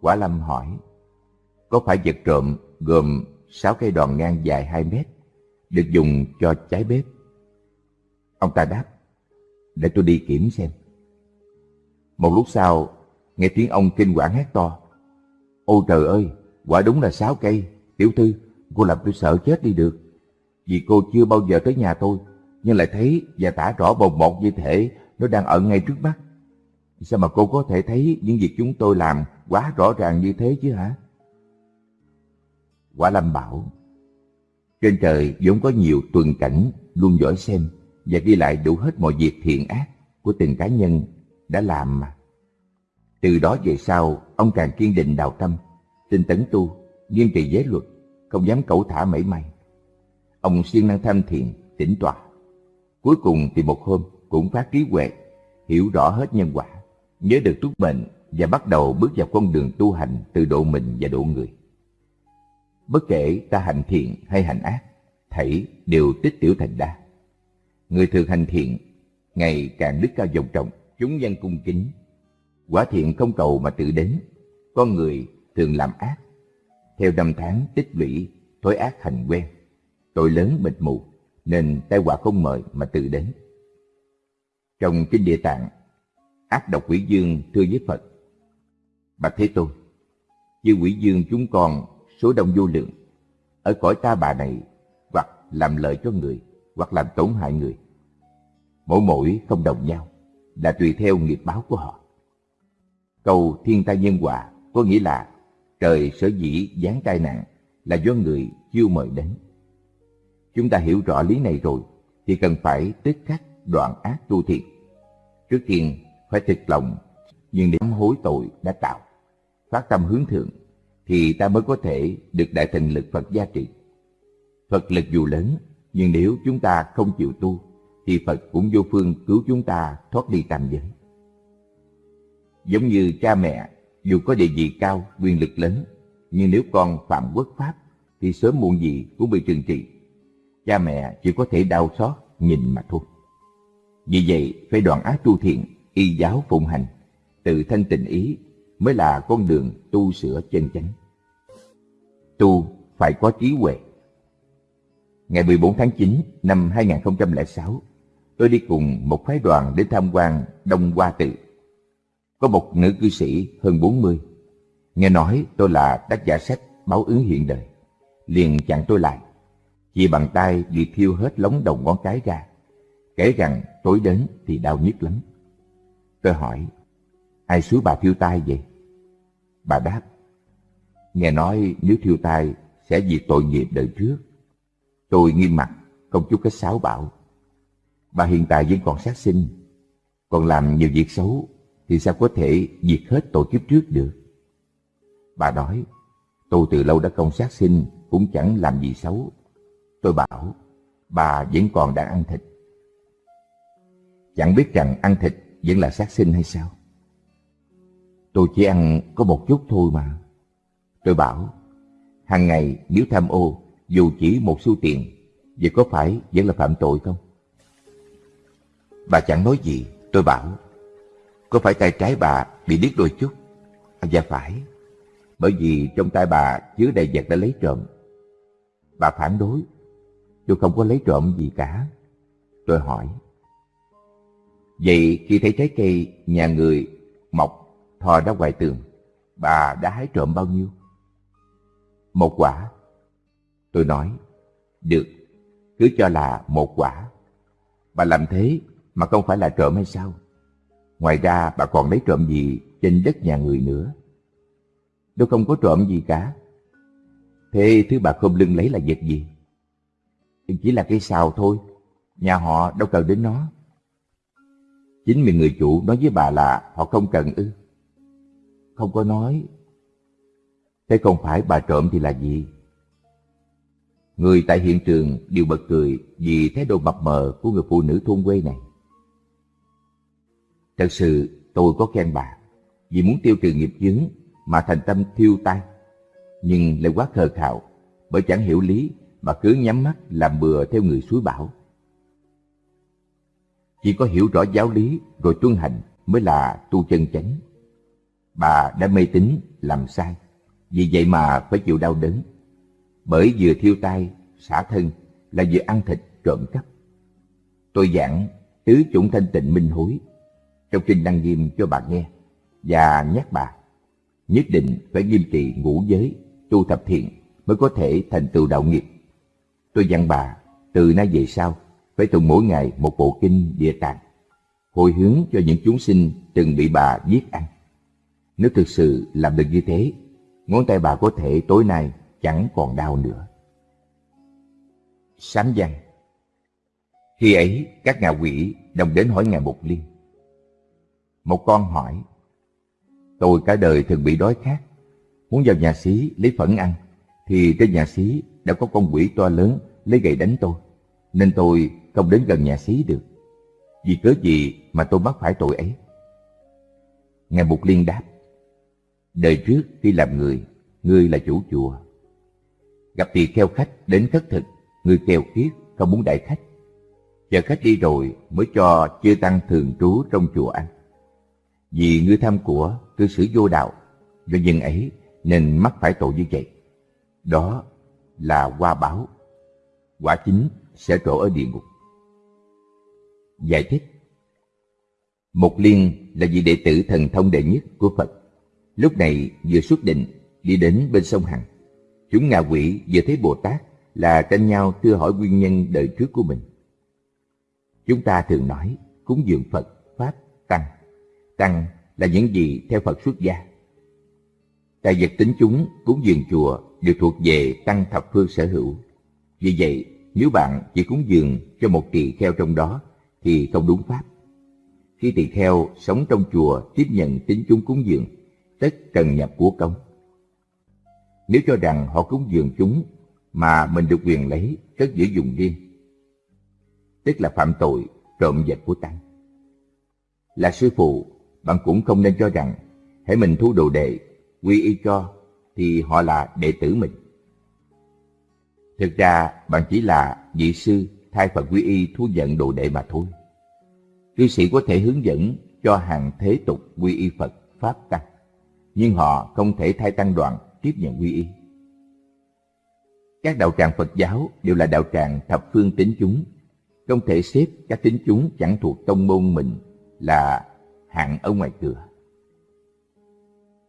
Quả Lâm hỏi, có phải vật trộm gồm 6 cây đòn ngang dài 2 mét, được dùng cho trái bếp? Ông ta đáp, để tôi đi kiểm xem. Một lúc sau, nghe tiếng ông kinh quản hét to. Ôi trời ơi, quả đúng là sáu cây. Tiểu thư, cô làm tôi sợ chết đi được. Vì cô chưa bao giờ tới nhà tôi, nhưng lại thấy và tả rõ bồng một như thể nó đang ở ngay trước mắt. Sao mà cô có thể thấy những việc chúng tôi làm quá rõ ràng như thế chứ hả? Quả Lâm bảo, trên trời vốn có nhiều tuần cảnh luôn dõi xem và ghi lại đủ hết mọi việc thiện ác của từng cá nhân đã làm mà. Từ đó về sau, ông càng kiên định đạo tâm, tinh tấn tu, nghiêm trì giới luật, không dám cẩu thả mảy may. Ông siêng năng tham thiền, tĩnh tọa. Cuối cùng thì một hôm cũng phát trí huệ, hiểu rõ hết nhân quả, nhớ được túc mệnh và bắt đầu bước vào con đường tu hành từ độ mình và độ người. Bất kể ta hành thiện hay hành ác, thảy đều tích tiểu thành đa. Người thường hành thiện, ngày càng đức cao vọng trọng, chúng dân cung kính. Quả thiện không cầu mà tự đến, con người thường làm ác. Theo năm tháng tích lũy, thói ác hành quen, tội lớn mịt mù, nên tai họa không mời mà tự đến. Trong Kinh Địa Tạng, ác độc quỷ dương thưa với Phật, Bạch Thế Tôn, chư quỷ dương chúng con số đông vô lượng, ở cõi ta bà này hoặc làm lợi cho người, hoặc làm tổn hại người. Mỗi mỗi không đồng nhau, là tùy theo nghiệp báo của họ. Câu thiên tai nhân quả có nghĩa là trời sở dĩ giáng tai nạn là do người chưa mời đến. Chúng ta hiểu rõ lý này rồi thì cần phải tức khắc đoạn ác tu thiện. Trước tiên phải thực lòng nhưng để hối tội đã tạo, phát tâm hướng thượng thì ta mới có thể được đại thần lực Phật gia trị. Phật lực dù lớn nhưng nếu chúng ta không chịu tu thì Phật cũng vô phương cứu chúng ta thoát đi tam giới. Giống như cha mẹ dù có địa vị cao, quyền lực lớn, nhưng nếu con phạm quốc pháp thì sớm muộn gì cũng bị trừng trị. Cha mẹ chỉ có thể đau xót nhìn mà thôi. Vì vậy phải đoạn ác tu thiện, y giáo phụng hành, tự thanh tịnh ý mới là con đường tu sửa chân chánh. Tu phải có trí huệ. Ngày 14 tháng 9 năm 2006, tôi đi cùng một phái đoàn đến tham quan Đông Hoa Tự. Có một nữ cư sĩ hơn 40, nghe nói tôi là tác giả sách Báo ứng hiện đời, liền chặn tôi lại, chỉ bàn tay đi thiêu hết lóng đầu ngón cái ra, kể rằng tối đến thì đau nhức lắm. Tôi hỏi, ai xúi bà thiêu tai vậy? Bà đáp, nghe nói nếu thiêu tai sẽ vì tội nghiệp đời trước. Tôi nghiêm mặt, không chút cái sáo bảo. Bà hiện tại vẫn còn sát sinh, còn làm nhiều việc xấu thì sao có thể diệt hết tội kiếp trước được? Bà nói, tôi từ lâu đã không sát sinh, cũng chẳng làm gì xấu. Tôi bảo, bà vẫn còn đang ăn thịt. Chẳng biết rằng ăn thịt vẫn là sát sinh hay sao? Tôi chỉ ăn có một chút thôi mà. Tôi bảo, hàng ngày nếu tham ô, dù chỉ một xu tiền, vậy có phải vẫn là phạm tội không? Bà chẳng nói gì, tôi bảo, có phải tay trái bà bị điếc đôi chút? À, dạ phải, bởi vì trong tay bà chứa đầy vật đã lấy trộm. Bà phản đối, tôi không có lấy trộm gì cả. Tôi hỏi, vậy khi thấy trái cây nhà người mọc thò ra ngoài tường, bà đã hái trộm bao nhiêu? Một quả. Tôi nói, được, cứ cho là một quả. Bà làm thế mà không phải là trộm hay sao? Ngoài ra bà còn lấy trộm gì trên đất nhà người nữa? Tôi không có trộm gì cả. Thế thứ bà không lưng lấy là vật gì? Chỉ là cây xào thôi, nhà họ đâu cần đến nó. Chính mình người chủ nói với bà là họ không cần ư. Không có nói. Thế không phải bà trộm thì là gì? Người tại hiện trường đều bật cười vì thái độ mập mờ của người phụ nữ thôn quê này. Thật sự tôi có khen bà vì muốn tiêu trừ nghiệp chướng mà thành tâm thiêu tay. Nhưng lại quá khờ khạo bởi chẳng hiểu lý mà cứ nhắm mắt làm bừa theo người suối bảo. Chỉ có hiểu rõ giáo lý rồi tuân hành mới là tu chân chánh. Bà đã mê tín làm sai, vì vậy mà phải chịu đau đớn. Bởi vừa thiêu tay, xả thân là vừa ăn thịt trộm cắp. Tôi giảng tứ chủng thanh tịnh minh hối trong kinh đăng nghiêm cho bà nghe và nhắc bà nhất định phải nghiêm trì ngũ giới, tu thập thiện mới có thể thành tựu đạo nghiệp. Tôi dặn bà từ nay về sau phải tụng mỗi ngày một bộ kinh địa tạng, hồi hướng cho những chúng sinh từng bị bà giết ăn. Nếu thực sự làm được như thế, ngón tay bà có thể tối nay chẳng còn đau nữa. Sám văn Khi ấy, các ngạ quỷ đồng đến hỏi Ngài Mục Liên. Một con hỏi, Tôi cả đời thường bị đói khát, muốn vào nhà xí lấy phẫn ăn, thì trên nhà xí đã có con quỷ to lớn lấy gậy đánh tôi, nên tôi không đến gần nhà xí được. Vì cớ gì mà tôi mắc phải tội ấy? Ngài Mục Liên đáp, đời trước khi làm người, ngươi là chủ chùa. Gặp tỳ kheo khách đến khất thực, người keo kiết, không muốn đại khách. Chờ khách đi rồi mới cho chư tăng thường trú trong chùa ăn. Vì ngươi tham của, cư xử vô đạo, do nhân ấy nên mắc phải tội như vậy. Đó là qua báo. Quả chính sẽ trổ ở địa ngục. Giải thích Mục Liên là vị đệ tử thần thông đệ nhất của Phật. Lúc này vừa xuất định đi đến bên sông Hằng. Chúng ngạ quỷ vừa thấy Bồ Tát là tranh nhau thưa hỏi nguyên nhân đời trước của mình. Chúng ta thường nói cúng dường Phật, Pháp, Tăng. Tăng là những gì theo Phật xuất gia. Tài vật tính chúng cúng dường chùa đều thuộc về Tăng Thập Phương sở hữu. Vì vậy, nếu bạn chỉ cúng dường cho một tỳ kheo trong đó thì không đúng pháp. Khi tỳ kheo sống trong chùa tiếp nhận tính chúng cúng dường, tất cần nhập của công. Nếu cho rằng họ cúng dường chúng mà mình được quyền lấy cất giữ dùng riêng, tức là phạm tội trộm vật của tăng. Là sư phụ, bạn cũng không nên cho rằng hãy mình thu đồ đệ, quy y cho, thì họ là đệ tử mình. Thực ra bạn chỉ là vị sư thay phật quy y thu nhận đồ đệ mà thôi. Cư sĩ có thể hướng dẫn cho hàng thế tục quy y Phật, Pháp Tăng, nhưng họ không thể thay tăng đoàn tiếp nhận quy y. Các đạo tràng Phật giáo đều là đạo tràng thập phương tín chúng, không thể xếp các tín chúng chẳng thuộc tông môn mình là hạng ở ngoài cửa.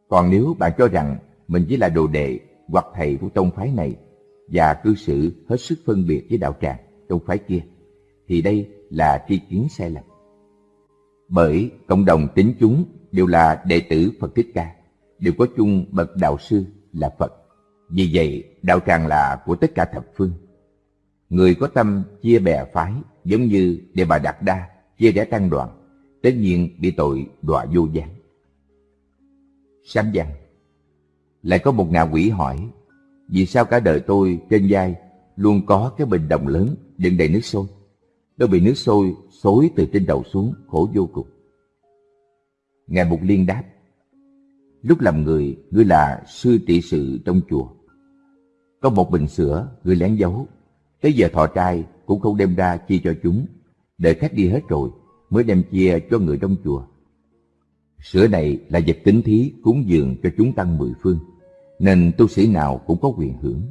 Còn nếu bạn cho rằng mình chỉ là đồ đệ hoặc thầy của tông phái này và cư xử hết sức phân biệt với đạo tràng, tông phái kia, thì đây là tri kiến sai lầm. Bởi cộng đồng tín chúng đều là đệ tử Phật Thích Ca, đều có chung bậc đạo sư là Phật. Vì vậy, đạo tràng là của tất cả thập phương. Người có tâm chia bè phái giống như Đề Bà Đạt Đa chia rẽ tăng đoàn, tất nhiên bị tội đọa vô gián. Sám văn Lại có một ngạ quỷ hỏi, vì sao cả đời tôi trên vai luôn có cái bình đồng lớn đựng đầy nước sôi? Tôi bị nước sôi xối từ trên đầu xuống, khổ vô cùng. Ngài Mục Liên đáp, lúc làm người, ngươi là sư trị sự trong chùa. Có một bình sữa, ngươi lén giấu, tới giờ thọ trai cũng không đem ra chia cho chúng, đợi khách đi hết rồi mới đem chia cho người trong chùa. Sữa này là vật tính thí cúng dường cho chúng tăng mười phương, nên tu sĩ nào cũng có quyền hưởng.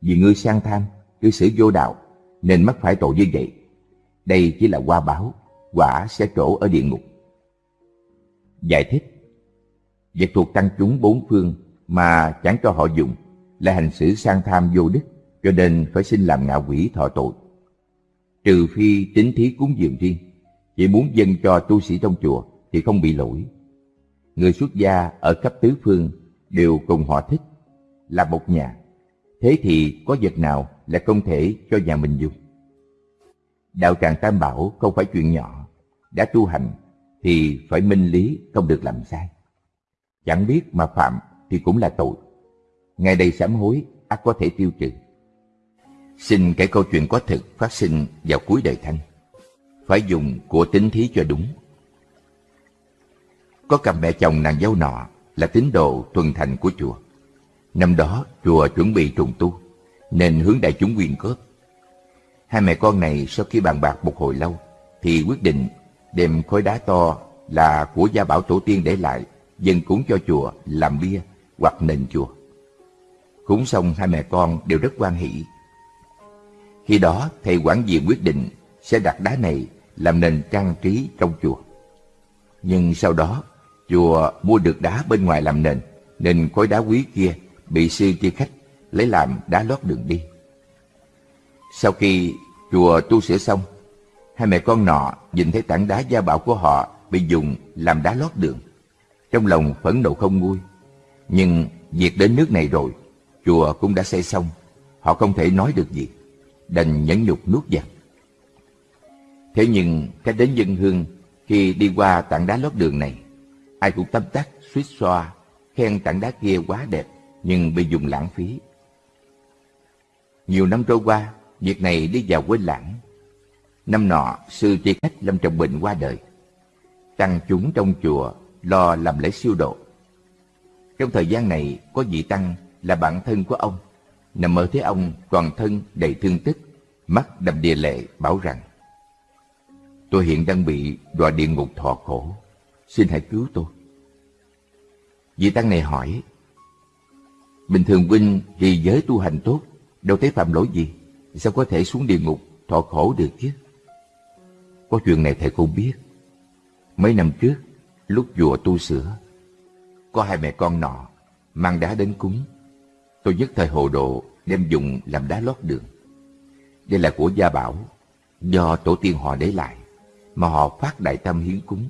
Vì ngươi sang tham, cư xử vô đạo, nên mắc phải tội như vậy. Đây chỉ là qua báo, quả sẽ trổ ở địa ngục. Giải thích Vật thuộc tăng chúng bốn phương mà chẳng cho họ dùng là hành xử sang tham vô đức, cho nên phải xin làm ngạ quỷ thọ tội. Trừ phi tính thí cúng dường riêng, chỉ muốn dâng cho tu sĩ trong chùa thì không bị lỗi. Người xuất gia ở cấp tứ phương đều cùng họ thích, là một nhà. Thế thì có vật nào là không thể cho nhà mình dùng? Đạo tràng Tam Bảo không phải chuyện nhỏ, đã tu hành thì phải minh lý không được làm sai. Chẳng biết mà phạm thì cũng là tội. Ngày đây sám hối ắt có thể tiêu trừ. Xin kể câu chuyện có thực phát sinh vào cuối đời thanh. Phải dùng của tính thí cho đúng. Có cặp mẹ chồng nàng dâu nọ là tín đồ thuần thành của chùa. Năm đó chùa chuẩn bị trùng tu, nên hướng đại chúng quyên góp. Hai mẹ con này sau khi bàn bạc một hồi lâu, thì quyết định đem khối đá to là của gia bảo tổ tiên để lại, dân cúng cho chùa làm bia hoặc nền chùa. Cúng xong hai mẹ con đều rất quan hỷ. Khi đó thầy quản diện quyết định sẽ đặt đá này làm nền trang trí trong chùa. Nhưng sau đó chùa mua được đá bên ngoài làm nền nên khối đá quý kia bị sư chia khách lấy làm đá lót đường đi. Sau khi chùa tu sửa xong, hai mẹ con nọ nhìn thấy tảng đá gia bảo của họ bị dùng làm đá lót đường. Trong lòng phẫn nộ không nguôi. Nhưng việc đến nước này rồi, chùa cũng đã xây xong, họ không thể nói được gì, đành nhẫn nhục nuốt giặc. Thế nhưng cách đến dân hương khi đi qua tảng đá lót đường này, ai cũng tâm tắc, suýt xoa, khen tảng đá kia quá đẹp nhưng bị dùng lãng phí. Nhiều năm trôi qua, việc này đi vào quên lãng. Năm nọ, sư tri khách Lâm Trọng Bình qua đời. Tăng chúng trong chùa lo làm lễ siêu độ. Trong thời gian này, có vị tăng là bạn thân của ông, nằm mơ thấy ông toàn thân đầy thương tích, mắt đầm đìa lệ bảo rằng Tôi hiện đang bị đọa địa ngục thọ khổ, xin hãy cứu tôi. Vị tăng này hỏi Bình thường huynh thì giới tu hành tốt, đâu thấy phạm lỗi gì, sao có thể xuống địa ngục thọ khổ được chứ? Có chuyện này thầy không biết. Mấy năm trước, lúc chùa tu sửa, có hai mẹ con nọ mang đá đến cúng. Tôi nhất thời hồ đồ đem dùng làm đá lót đường. Đây là của gia bảo, do tổ tiên họ để lại, mà họ phát đại tâm hiến cúng.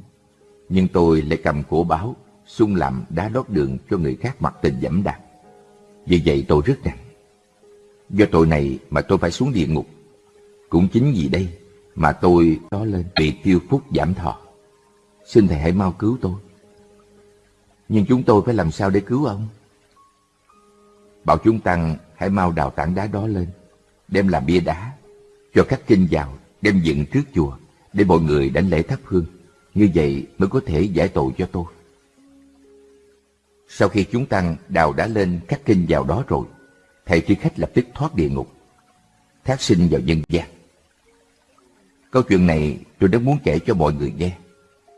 Nhưng tôi lại cầm cổ báo, xung làm đá lót đường cho người khác mặc tình dẫm đạp. Vì vậy tôi rất nặng. Do tội này mà tôi phải xuống địa ngục. Cũng chính vì đây mà tôi đó lên bị tiêu phúc giảm thọ. Xin thầy hãy mau cứu tôi. Nhưng chúng tôi phải làm sao để cứu ông? Bảo chúng tăng hãy mau đào tảng đá đó lên, đem làm bia đá, cho các kinh vào, đem dựng trước chùa, để mọi người đánh lễ thắp hương. Như vậy mới có thể giải tội cho tôi. Sau khi chúng tăng đào đá lên các kinh vào đó rồi, thầy tri khách lập tức thoát địa ngục, thác sinh vào nhân gian. Câu chuyện này tôi rất muốn kể cho mọi người nghe,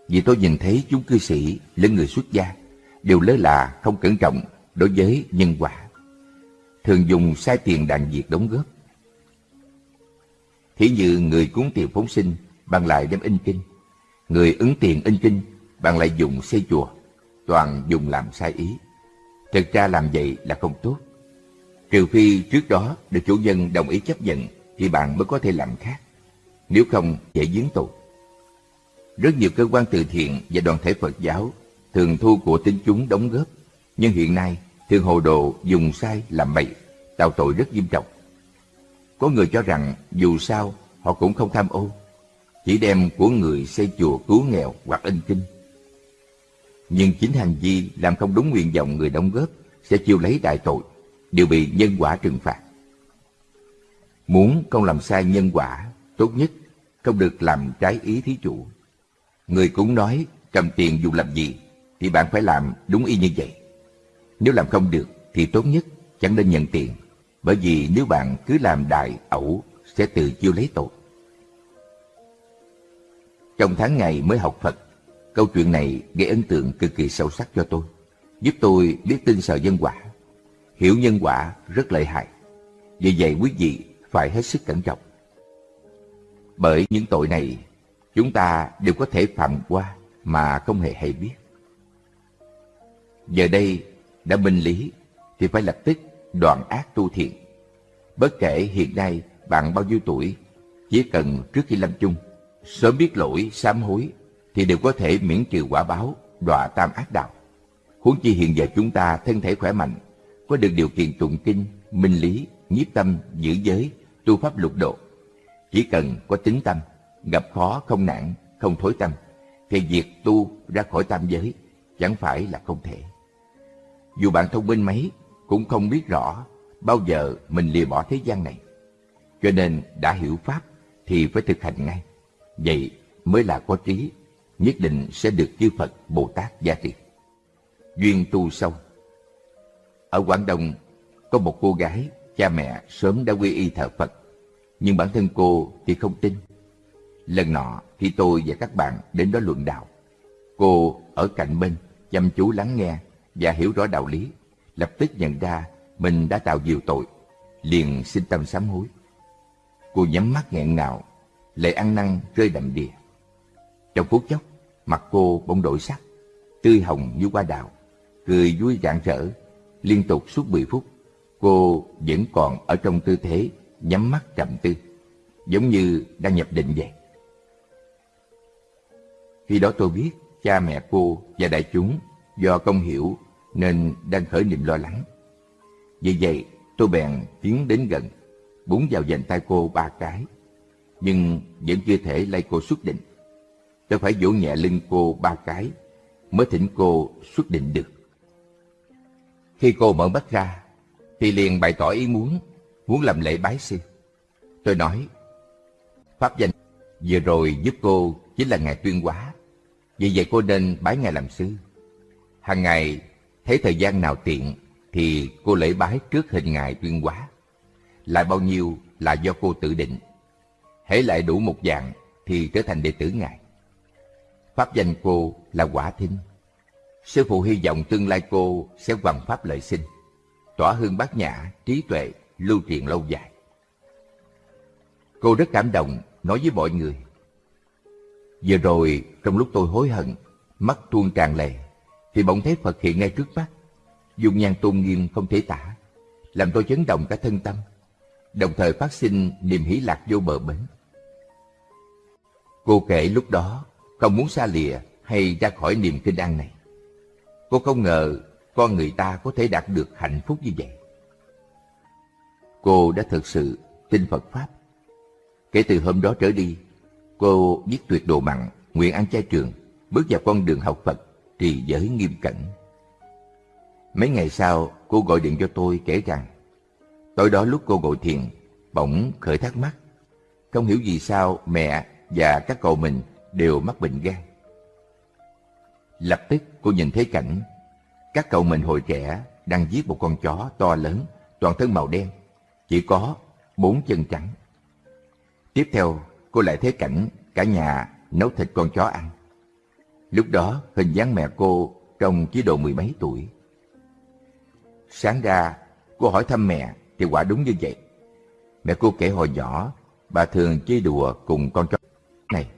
vì tôi nhìn thấy chúng cư sĩ lẫn người xuất gia đều lơ là không cẩn trọng đối với nhân quả, thường dùng sai tiền đàn việc đóng góp. Thí như người cúng tiền phóng sinh bằng lại đem in kinh, người ứng tiền in kinh bằng lại dùng xây chùa, toàn dùng làm sai ý. Thực ra làm vậy là không tốt. Trừ phi trước đó được chủ nhân đồng ý chấp nhận thì bạn mới có thể làm khác. Nếu không, dễ giếng tụt. Rất nhiều cơ quan từ thiện và đoàn thể Phật giáo thường thu của tín chúng đóng góp, nhưng hiện nay thường hồ đồ dùng sai làm bậy, tạo tội rất nghiêm trọng. Có người cho rằng dù sao họ cũng không tham ô, chỉ đem của người xây chùa cứu nghèo hoặc in kinh. Nhưng chính hành vi làm không đúng nguyện vọng người đóng góp sẽ chịu lấy đại tội, đều bị nhân quả trừng phạt. Muốn không làm sai nhân quả, tốt nhất không được làm trái ý thí chủ. Người cũng nói cầm tiền dùng làm gì thì bạn phải làm đúng y như vậy. Nếu làm không được thì tốt nhất chẳng nên nhận tiền, bởi vì nếu bạn cứ làm đại ẩu sẽ tự chiêu lấy tội. Trong tháng ngày mới học Phật, câu chuyện này gây ấn tượng cực kỳ sâu sắc cho tôi, giúp tôi biết tin sợ nhân quả. Hiểu nhân quả rất lợi hại, vì vậy quý vị phải hết sức cẩn trọng. Bởi những tội này, chúng ta đều có thể phạm qua mà không hề hay biết. Giờ đây đã minh lý thì phải lập tức đoạn ác tu thiện. Bất kể hiện nay bạn bao nhiêu tuổi, chỉ cần trước khi lâm chung, sớm biết lỗi, sám hối thì đều có thể miễn trừ quả báo, đọa tam ác đạo. Huống chi hiện giờ chúng ta thân thể khỏe mạnh, có được điều kiện tụng kinh, minh lý, nhiếp tâm, giữ giới, tu pháp lục độ. Chỉ cần có tính tâm, gặp khó không nạn, không thối tâm, thì việc tu ra khỏi tam giới chẳng phải là không thể. Dù bạn thông minh mấy, cũng không biết rõ bao giờ mình lìa bỏ thế gian này. Cho nên đã hiểu Pháp thì phải thực hành ngay. Vậy mới là có trí, nhất định sẽ được chư Phật Bồ Tát gia trì. Duyên tu sâu Ở Quảng Đông có một cô gái, cha mẹ sớm đã quy y thờ Phật, nhưng bản thân cô thì không tin. Lần nọ khi tôi và các bạn đến đó luận đạo, cô ở cạnh bên chăm chú lắng nghe và hiểu rõ đạo lý, lập tức nhận ra mình đã tạo nhiều tội, liền xin tâm sám hối. Cô nhắm mắt nghẹn ngào, lệ ăn năn rơi đầm đìa. Trong phút chốc, mặt cô bỗng đổi sắc, tươi hồng như hoa đào, cười vui rạng rỡ. Liên tục suốt 10 phút, cô vẫn còn ở trong tư thế nhắm mắt trầm tư, giống như đang nhập định vậy. Khi đó tôi biết cha mẹ cô và đại chúng do công hiểu nên đang khởi niềm lo lắng. Vì vậy, tôi bèn tiến đến gần, búng vào dành tay cô ba cái, nhưng vẫn chưa thể lay cô xuất định. Tôi phải vỗ nhẹ lưng cô ba cái mới thỉnh cô xuất định được. Khi cô mở mắt ra, thì liền bày tỏ ý muốn, muốn làm lễ bái sư. Tôi nói, Pháp danh vừa rồi giúp cô chính là Ngài Tuyên Hóa, vì vậy cô nên bái Ngài làm sư. Hàng ngày, thấy thời gian nào tiện thì cô lễ bái trước hình Ngài Tuyên Hóa. Lại bao nhiêu là do cô tự định. Hễ lại đủ một dạng thì trở thành đệ tử Ngài. Pháp danh cô là Quả Thinh. Sư phụ hy vọng tương lai cô sẽ hoàn pháp lợi sinh, tỏa hương bát nhã, trí tuệ, lưu truyền lâu dài. Cô rất cảm động, nói với mọi người. Vừa rồi, trong lúc tôi hối hận, mắt tuôn tràn lệ, thì bỗng thấy Phật hiện ngay trước mắt. Dung nhan tôn nghiêm không thể tả, làm tôi chấn động cả thân tâm, đồng thời phát sinh niềm hỷ lạc vô bờ bến. Cô kể lúc đó không muốn xa lìa hay ra khỏi niềm kinh an này. Cô không ngờ con người ta có thể đạt được hạnh phúc như vậy. Cô đã thực sự tin Phật Pháp. Kể từ hôm đó trở đi, cô viết tuyệt đồ mặn, nguyện ăn chay trường, bước vào con đường học Phật, trì giới nghiêm cẩn. Mấy ngày sau, cô gọi điện cho tôi kể rằng, tối đó lúc cô ngồi thiền, bỗng khởi thắc mắc. Không hiểu vì sao mẹ và các cậu mình đều mắc bệnh gan. Lập tức cô nhìn thấy cảnh Các cậu mình hồi trẻ đang giết một con chó to lớn, toàn thân màu đen, chỉ có bốn chân trắng. Tiếp theo, cô lại thấy cảnh cả nhà nấu thịt con chó ăn. Lúc đó, hình dáng mẹ cô trông chỉ độ mười mấy tuổi. Sáng ra, cô hỏi thăm mẹ thì quả đúng như vậy. Mẹ cô kể hồi nhỏ, bà thường chơi đùa cùng con chó này.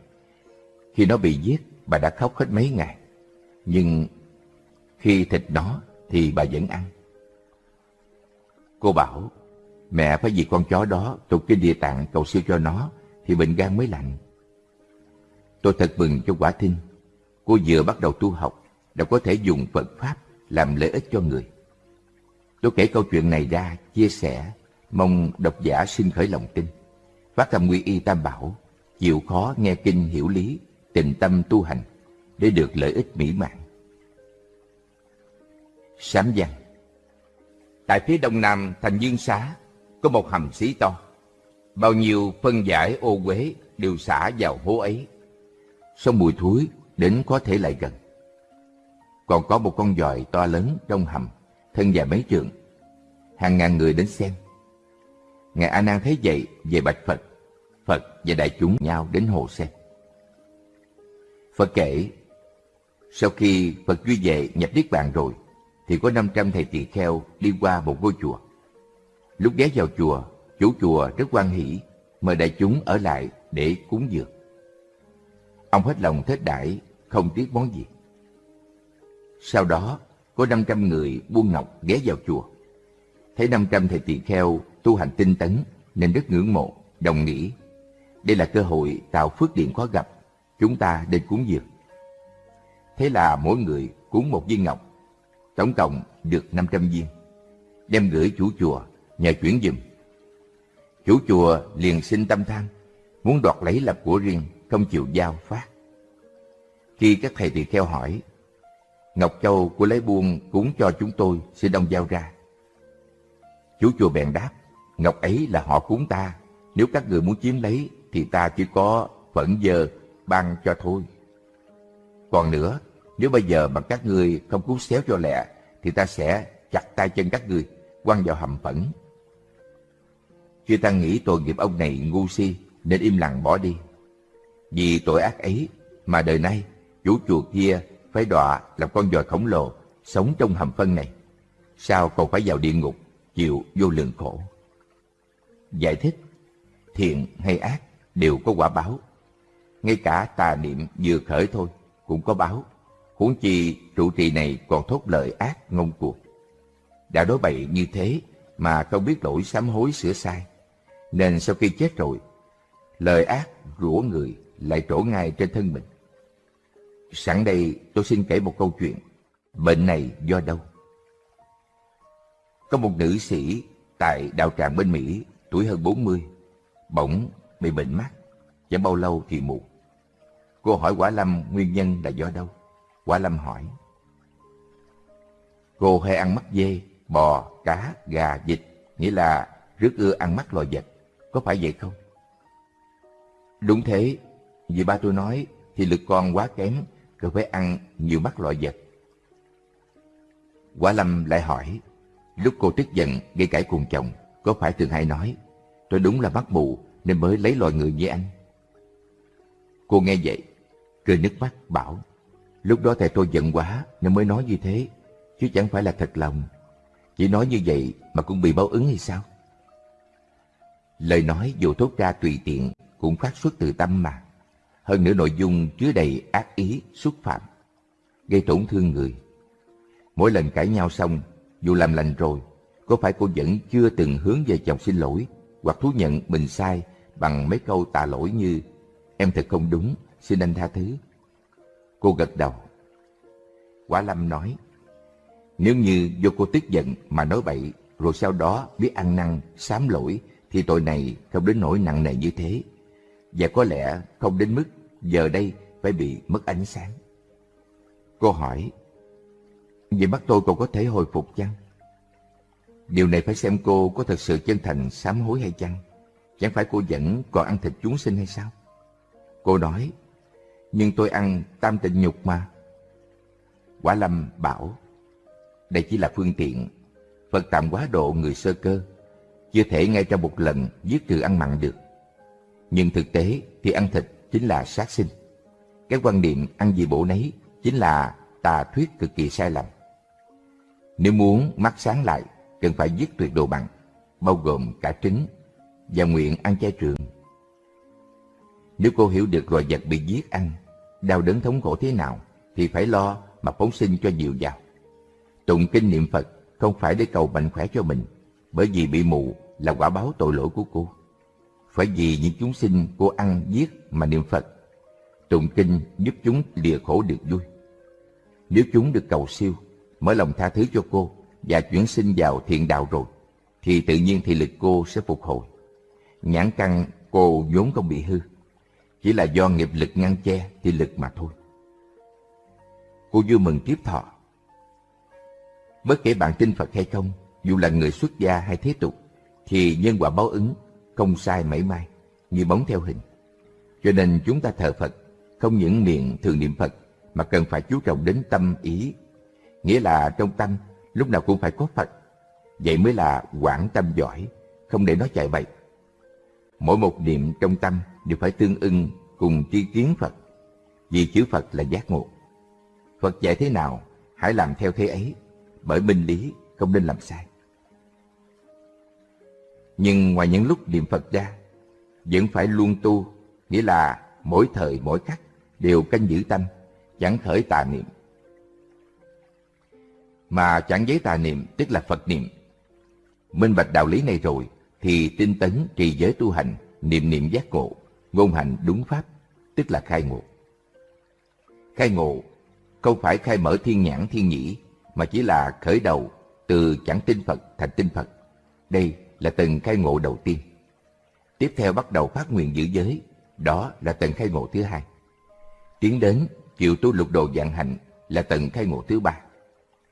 Khi nó bị giết, bà đã khóc hết mấy ngày. Nhưng khi thịt nó thì bà vẫn ăn. Cô bảo, mẹ phải vì con chó đó tục cái địa tạng cầu siêu cho nó thì bệnh gan mới lành. Tôi thật mừng cho quả thinh. Cô vừa bắt đầu tu học, đã có thể dùng Phật Pháp làm lợi ích cho người. Tôi kể câu chuyện này ra, chia sẻ, mong độc giả sinh khởi lòng tin. Phát tâm quy y tam bảo, chịu khó nghe kinh hiểu lý, tình tâm tu hành, để được lợi ích mỹ mãn. Sám văn Tại phía đông nam thành Dương Xá, có một hầm xí to. Bao nhiêu phân giải ô quế đều xả vào hố ấy. Sông mùi thúi đến có thể lại gần. Còn có một con dòi to lớn trong hầm, thân dài mấy trượng. Hàng ngàn người đến xem. Ngài A Nan thấy vậy về bạch Phật. Phật và đại chúng nhau đến hồ xem. Phật kể, sau khi Phật duy vệ nhập Niết Bàn rồi, thì có 500 thầy tỳ kheo đi qua một ngôi chùa. Lúc ghé vào chùa, chủ chùa rất quan hỷ, mời đại chúng ở lại để cúng dường. Ông hết lòng thết đãi, không tiếc món gì. Sau đó, có 500 người buôn ngọc ghé vào chùa. Thấy 500 thầy tỳ kheo tu hành tinh tấn nên rất ngưỡng mộ, đồng nghĩ. Đây là cơ hội tạo phước điện khó gặp, chúng ta nên cúng dường. Thế là mỗi người cúng một viên ngọc, tổng cộng được 500 viên. Đem gửi chủ chùa, nhờ chuyển dùm. Chủ chùa liền sinh tâm tham, muốn đoạt lấy làm của riêng, không chịu giao phát. Khi các thầy tỳ kheo hỏi, Ngọc Châu của lấy buôn cúng cho chúng tôi, xin ông giao ra. Chú chùa bèn đáp, Ngọc ấy là họ cúng ta, nếu các người muốn chiếm lấy thì ta chỉ có phẫn giờ ban cho thôi. Còn nữa, nếu bây giờ mà các người không cứu xéo cho lẹ, thì ta sẽ chặt tay chân các người, quăng vào hầm phẫn. Chư Tăng nghĩ tội nghiệp ông này ngu si, nên im lặng bỏ đi. Vì tội ác ấy mà đời nay chủ chùa kia phải đọa làm con dòi khổng lồ sống trong hầm phân này. Sao còn phải vào địa ngục chịu vô lượng khổ? Giải thích, thiện hay ác đều có quả báo. Ngay cả tà niệm vừa khởi thôi cũng có báo. Huống chi trụ trì này còn thốt lời ác ngông cuồng. Đã đối bậy như thế mà không biết lỗi sám hối sửa sai. Nên sau khi chết rồi, lời ác rủa người lại trổ ngay trên thân mình. Sẵn đây tôi xin kể một câu chuyện. Bệnh này do đâu? Có một nữ sĩ tại đạo tràng bên Mỹ, tuổi hơn 40, bỗng bị bệnh mắt, chẳng bao lâu thì mù. Cô hỏi Quả Lâm nguyên nhân là do đâu? Quả Lâm hỏi. Cô hay ăn mắt dê, bò, cá, gà, vịt, nghĩa là rất ưa ăn mắt loài vật. Có phải vậy không? Đúng thế, vì ba tôi nói thì lực con quá kém, cần phải ăn nhiều mắt loại vật. Quả Lâm lại hỏi, lúc cô tức giận gây cãi cùng chồng, có phải thường hay nói, tôi đúng là mắt mù nên mới lấy loài người như anh. Cô nghe vậy, cười nước mắt bảo, lúc đó thầy tôi giận quá nên mới nói như thế, chứ chẳng phải là thật lòng. Chỉ nói như vậy mà cũng bị báo ứng hay sao? Lời nói dù thốt ra tùy tiện cũng phát xuất từ tâm mà. Hơn nữa nội dung chứa đầy ác ý, xúc phạm, gây tổn thương người. Mỗi lần cãi nhau xong, dù làm lành rồi, có phải cô vẫn chưa từng hướng về chồng xin lỗi hoặc thú nhận mình sai bằng mấy câu tạ lỗi như Em thật không đúng, xin anh tha thứ. Cô gật đầu. Quả Lâm nói, nếu như do cô tức giận mà nói bậy, rồi sau đó biết ăn năn, sám lỗi, thì tội này không đến nỗi nặng nề như thế. Và có lẽ không đến mức giờ đây phải bị mất ánh sáng. Cô hỏi, vậy mắt tôi còn có thể hồi phục chăng? Điều này phải xem cô có thật sự chân thành sám hối hay chăng? Chẳng phải cô vẫn còn ăn thịt chúng sinh hay sao? Cô nói, nhưng tôi ăn tam tịnh nhục mà. Quả Lâm bảo, đây chỉ là phương tiện. Phật tạm quá độ người sơ cơ, chưa thể ngay trong một lần giết trừ ăn mặn được. Nhưng thực tế thì ăn thịt chính là sát sinh. Cái quan niệm ăn gì bổ nấy chính là tà thuyết cực kỳ sai lầm. Nếu muốn mắt sáng lại, cần phải giết tuyệt đồ bằng, bao gồm cả trứng, và nguyện ăn chay trường. Nếu cô hiểu được loài vật bị giết ăn, đau đớn thống khổ thế nào, thì phải lo mà phóng sinh cho nhiều vào. Tụng kinh niệm Phật không phải để cầu mạnh khỏe cho mình, bởi vì bị mù là quả báo tội lỗi của cô. Phải vì những chúng sinh cô ăn giết mà niệm Phật. Tụng kinh giúp chúng lìa khổ được vui. Nếu chúng được cầu siêu, mở lòng tha thứ cho cô và chuyển sinh vào thiện đạo rồi, thì tự nhiên thị lực cô sẽ phục hồi. Nhãn căn cô vốn không bị hư, chỉ là do nghiệp lực ngăn che thị lực mà thôi. Cô vui mừng tiếp thọ. Bất kể bạn tin Phật hay không, dù là người xuất gia hay thế tục, thì nhân quả báo ứng không sai mảy may, như bóng theo hình. Cho nên chúng ta thờ Phật, không những miệng thường niệm Phật, mà cần phải chú trọng đến tâm ý. Nghĩa là trong tâm, lúc nào cũng phải có Phật. Vậy mới là quảng tâm giỏi, không để nó chạy bậy. Mỗi một niệm trong tâm đều phải tương ưng cùng tri kiến Phật, vì chữ Phật là giác ngộ. Phật dạy thế nào, hãy làm theo thế ấy, bởi minh lý không nên làm sai. Nhưng ngoài những lúc niệm Phật ra, vẫn phải luôn tu, nghĩa là mỗi thời mỗi khắc đều canh giữ tâm, chẳng khởi tà niệm. Mà chẳng giấy tà niệm tức là Phật niệm. Minh bạch đạo lý này rồi, thì tinh tấn trì giới tu hành, niệm niệm giác ngộ, ngôn hành đúng pháp, tức là khai ngộ. Khai ngộ không phải khai mở thiên nhãn thiên nhĩ, mà chỉ là khởi đầu từ chẳng tin Phật thành tin Phật. Đây là tầng khai ngộ đầu tiên. Tiếp theo bắt đầu phát nguyện giữ giới, đó là tầng khai ngộ thứ hai. Tiến đến chịu tu lục đồ dạng hạnh là tầng khai ngộ thứ ba.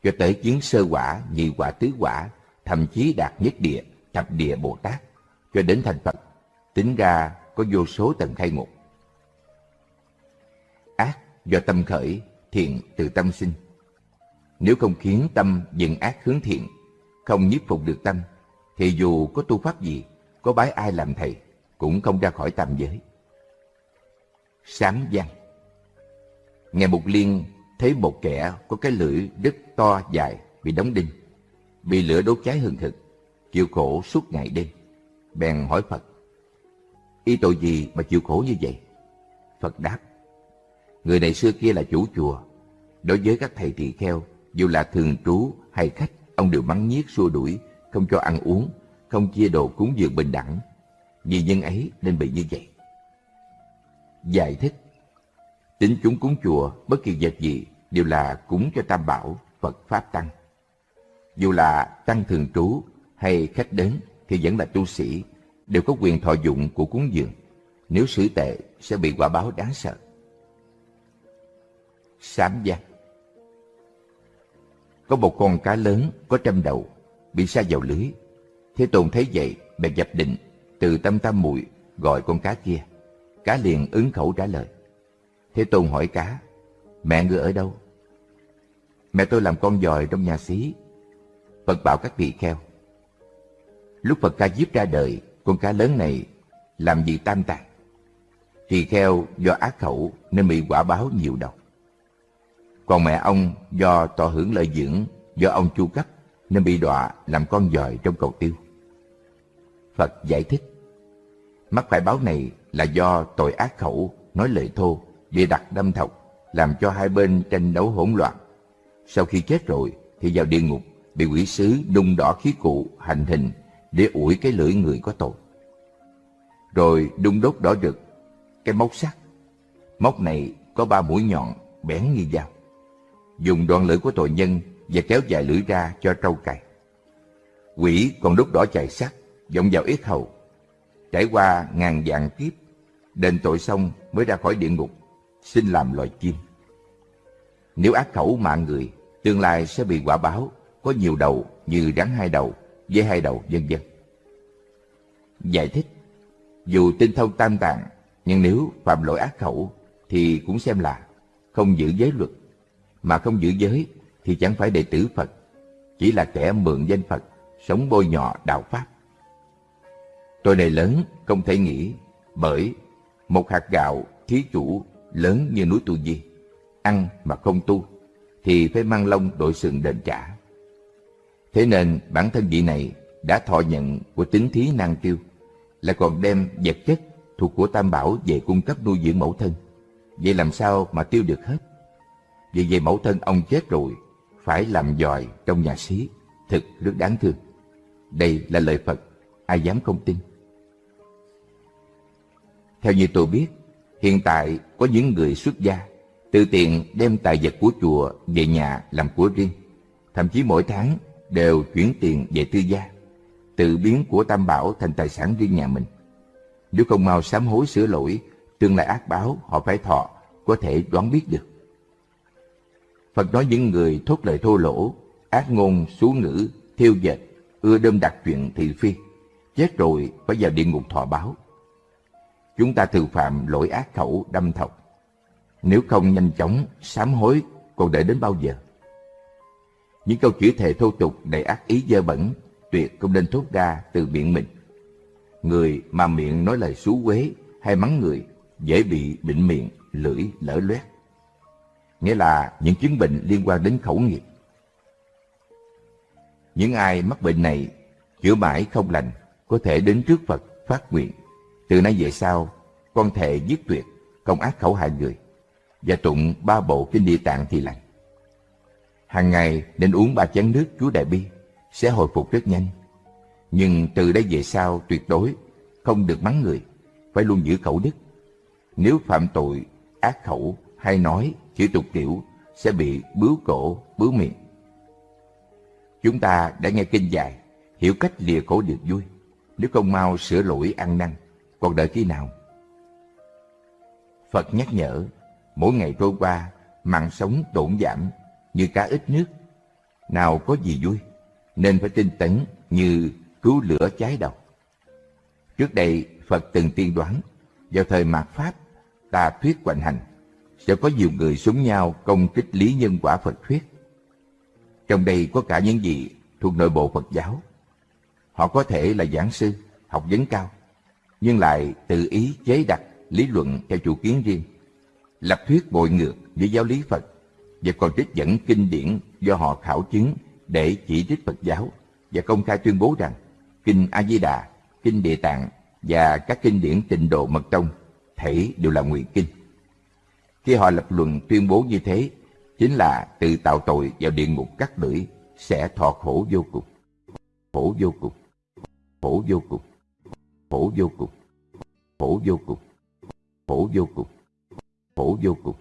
Cho tới chiến sơ quả, nhị quả, tứ quả, thậm chí đạt nhất địa, thập địa Bồ Tát, cho đến thành Phật. Tính ra có vô số tầng khai ngộ. Ác do tâm khởi, thiện từ tâm sinh. Nếu không khiến tâm dừng ác hướng thiện, không nhiếp phục được tâm, thì dù có tu pháp gì, có bái ai làm thầy, cũng không ra khỏi tam giới. Sám văn Nghe một Liên thấy một kẻ có cái lưỡi đứt to dài bị đóng đinh, bị lửa đốt cháy hừng hực, chịu khổ suốt ngày đêm. Bèn hỏi Phật, y tội gì mà chịu khổ như vậy? Phật đáp, người này xưa kia là chủ chùa, đối với các thầy tỳ kheo, dù là thường trú hay khách, ông đều mắng nhiếc xua đuổi, không cho ăn uống, không chia đồ cúng dường bình đẳng. Vì nhân ấy nên bị như vậy. Giải thích Tính chúng cúng chùa bất kỳ vật gì đều là cúng cho Tam Bảo, Phật Pháp Tăng. Dù là tăng thường trú hay khách đến thì vẫn là tu sĩ, đều có quyền thọ dụng của cúng dường. Nếu xử tệ sẽ bị quả báo đáng sợ. Sám giác Có một con cá lớn có trăm đầu, bị sa vào lưới. Thế Tôn thấy vậy, bèn dập định, từ tâm tam muội gọi con cá kia. Cá liền ứng khẩu trả lời. Thế Tôn hỏi cá, mẹ ngươi ở đâu? Mẹ tôi làm con dòi trong nhà xí. Phật bảo các vị kheo. Lúc Phật ca diếp ra đời, con cá lớn này làm gì tam tạng. Thì kheo do ác khẩu nên bị quả báo nhiều đầu. Còn mẹ ông do tỏ hưởng lợi dưỡng, do ông chu cấp nên bị đọa làm con dòi trong cầu tiêu. Phật giải thích, mắc phải báo này là do tội ác khẩu, nói lời thô, bị đặt đâm thọc, làm cho hai bên tranh đấu hỗn loạn. Sau khi chết rồi thì vào địa ngục, bị quỷ sứ đun đỏ khí cụ hành hình để ủi cái lưỡi người có tội. Rồi đun đốt đỏ rực, cái móc sắt. Móc này có ba mũi nhọn bén như dao. Dùng đoạn lưỡi của tội nhân và kéo dài lưỡi ra cho trâu cày. Quỷ còn đốt đỏ chày sắt, vọng vào yết hầu. Trải qua ngàn vạn kiếp, đền tội xong mới ra khỏi địa ngục, xin làm loài chim. Nếu ác khẩu mạng người, tương lai sẽ bị quả báo, có nhiều đầu như rắn hai đầu, dây hai đầu, vân vân. Giải thích, dù tinh thông tam tạng, nhưng nếu phạm lỗi ác khẩu thì cũng xem là không giữ giới luật, mà không giữ giới thì chẳng phải đệ tử Phật, chỉ là kẻ mượn danh Phật, sống bôi nhọ đạo Pháp. Tôi này lớn không thể nghĩ bởi một hạt gạo thí chủ lớn như núi Tu Di, ăn mà không tu, thì phải mang lông đội sừng đền trả. Thế nên bản thân vị này đã thọ nhận của tính thí năng tiêu, lại còn đem vật chất thuộc của Tam Bảo về cung cấp nuôi dưỡng mẫu thân. Vậy làm sao mà tiêu được hết? Vì vậy mẫu thân ông chết rồi, phải làm dòi trong nhà xí, thực rất đáng thương. Đây là lời Phật, ai dám không tin. Theo như tôi biết, hiện tại có những người xuất gia, tự tiện đem tài vật của chùa về nhà làm của riêng. Thậm chí mỗi tháng đều chuyển tiền về tư gia, tự biến của Tam Bảo thành tài sản riêng nhà mình. Nếu không mau sám hối sửa lỗi, tương lai ác báo họ phải thọ, có thể đoán biết được. Phật nói những người thốt lời thô lỗ, ác ngôn, xú ngữ, thiêu dệt, ưa đâm đặt chuyện thị phi, chết rồi phải vào địa ngục thọ báo. Chúng ta thường phạm lỗi ác khẩu đâm thọc. Nếu không nhanh chóng sám hối, còn đợi đến bao giờ? Những câu chữ thề thô tục đầy ác ý dơ bẩn, tuyệt không nên thốt ra từ miệng mình. Người mà miệng nói lời xú quế hay mắng người dễ bị bệnh miệng, lưỡi lở loét. Nghĩa là những chứng bệnh liên quan đến khẩu nghiệp. Những ai mắc bệnh này chữa mãi không lành có thể đến trước Phật phát nguyện. Từ nay về sau, con thề dứt tuyệt, không ác khẩu hại người và tụng ba bộ kinh địa tạng thì lành. Hàng ngày nên uống ba chén nước Chúa Đại Bi sẽ hồi phục rất nhanh. Nhưng từ đây về sau tuyệt đối không được mắng người, phải luôn giữ khẩu đức. Nếu phạm tội, ác khẩu hay nói chữ tục tiểu sẽ bị bướu cổ, bướu miệng. Chúng ta đã nghe kinh dài, hiểu cách lìa khổ được vui. Nếu không mau sửa lỗi ăn năn, còn đợi khi nào? Phật nhắc nhở, mỗi ngày trôi qua, mạng sống tổn giảm như cá ít nước. Nào có gì vui, nên phải tinh tấn như cứu lửa cháy đầu. Trước đây, Phật từng tiên đoán, vào thời mạt Pháp, ta thuyết hoành hành, sẽ có nhiều người súng nhau công kích lý nhân quả Phật thuyết. Trong đây có cả những gì thuộc nội bộ Phật giáo. Họ có thể là giảng sư, học vấn cao, nhưng lại tự ý chế đặt lý luận theo chủ kiến riêng, lập thuyết bội ngược với giáo lý Phật và còn trích dẫn kinh điển do họ khảo chứng để chỉ trích Phật giáo và công khai tuyên bố rằng kinh A Di Đà, kinh Địa Tạng và các kinh điển Tịnh Độ Mật Tông thể đều là ngụy kinh. Khi họ lập luận tuyên bố như thế, chính là tự tạo tội vào địa ngục cắt lưỡi sẽ thọ khổ vô cùng. Khổ vô cùng. Khổ vô cùng. Khổ vô cùng. Khổ vô cùng. Khổ vô cùng. Khổ vô cùng.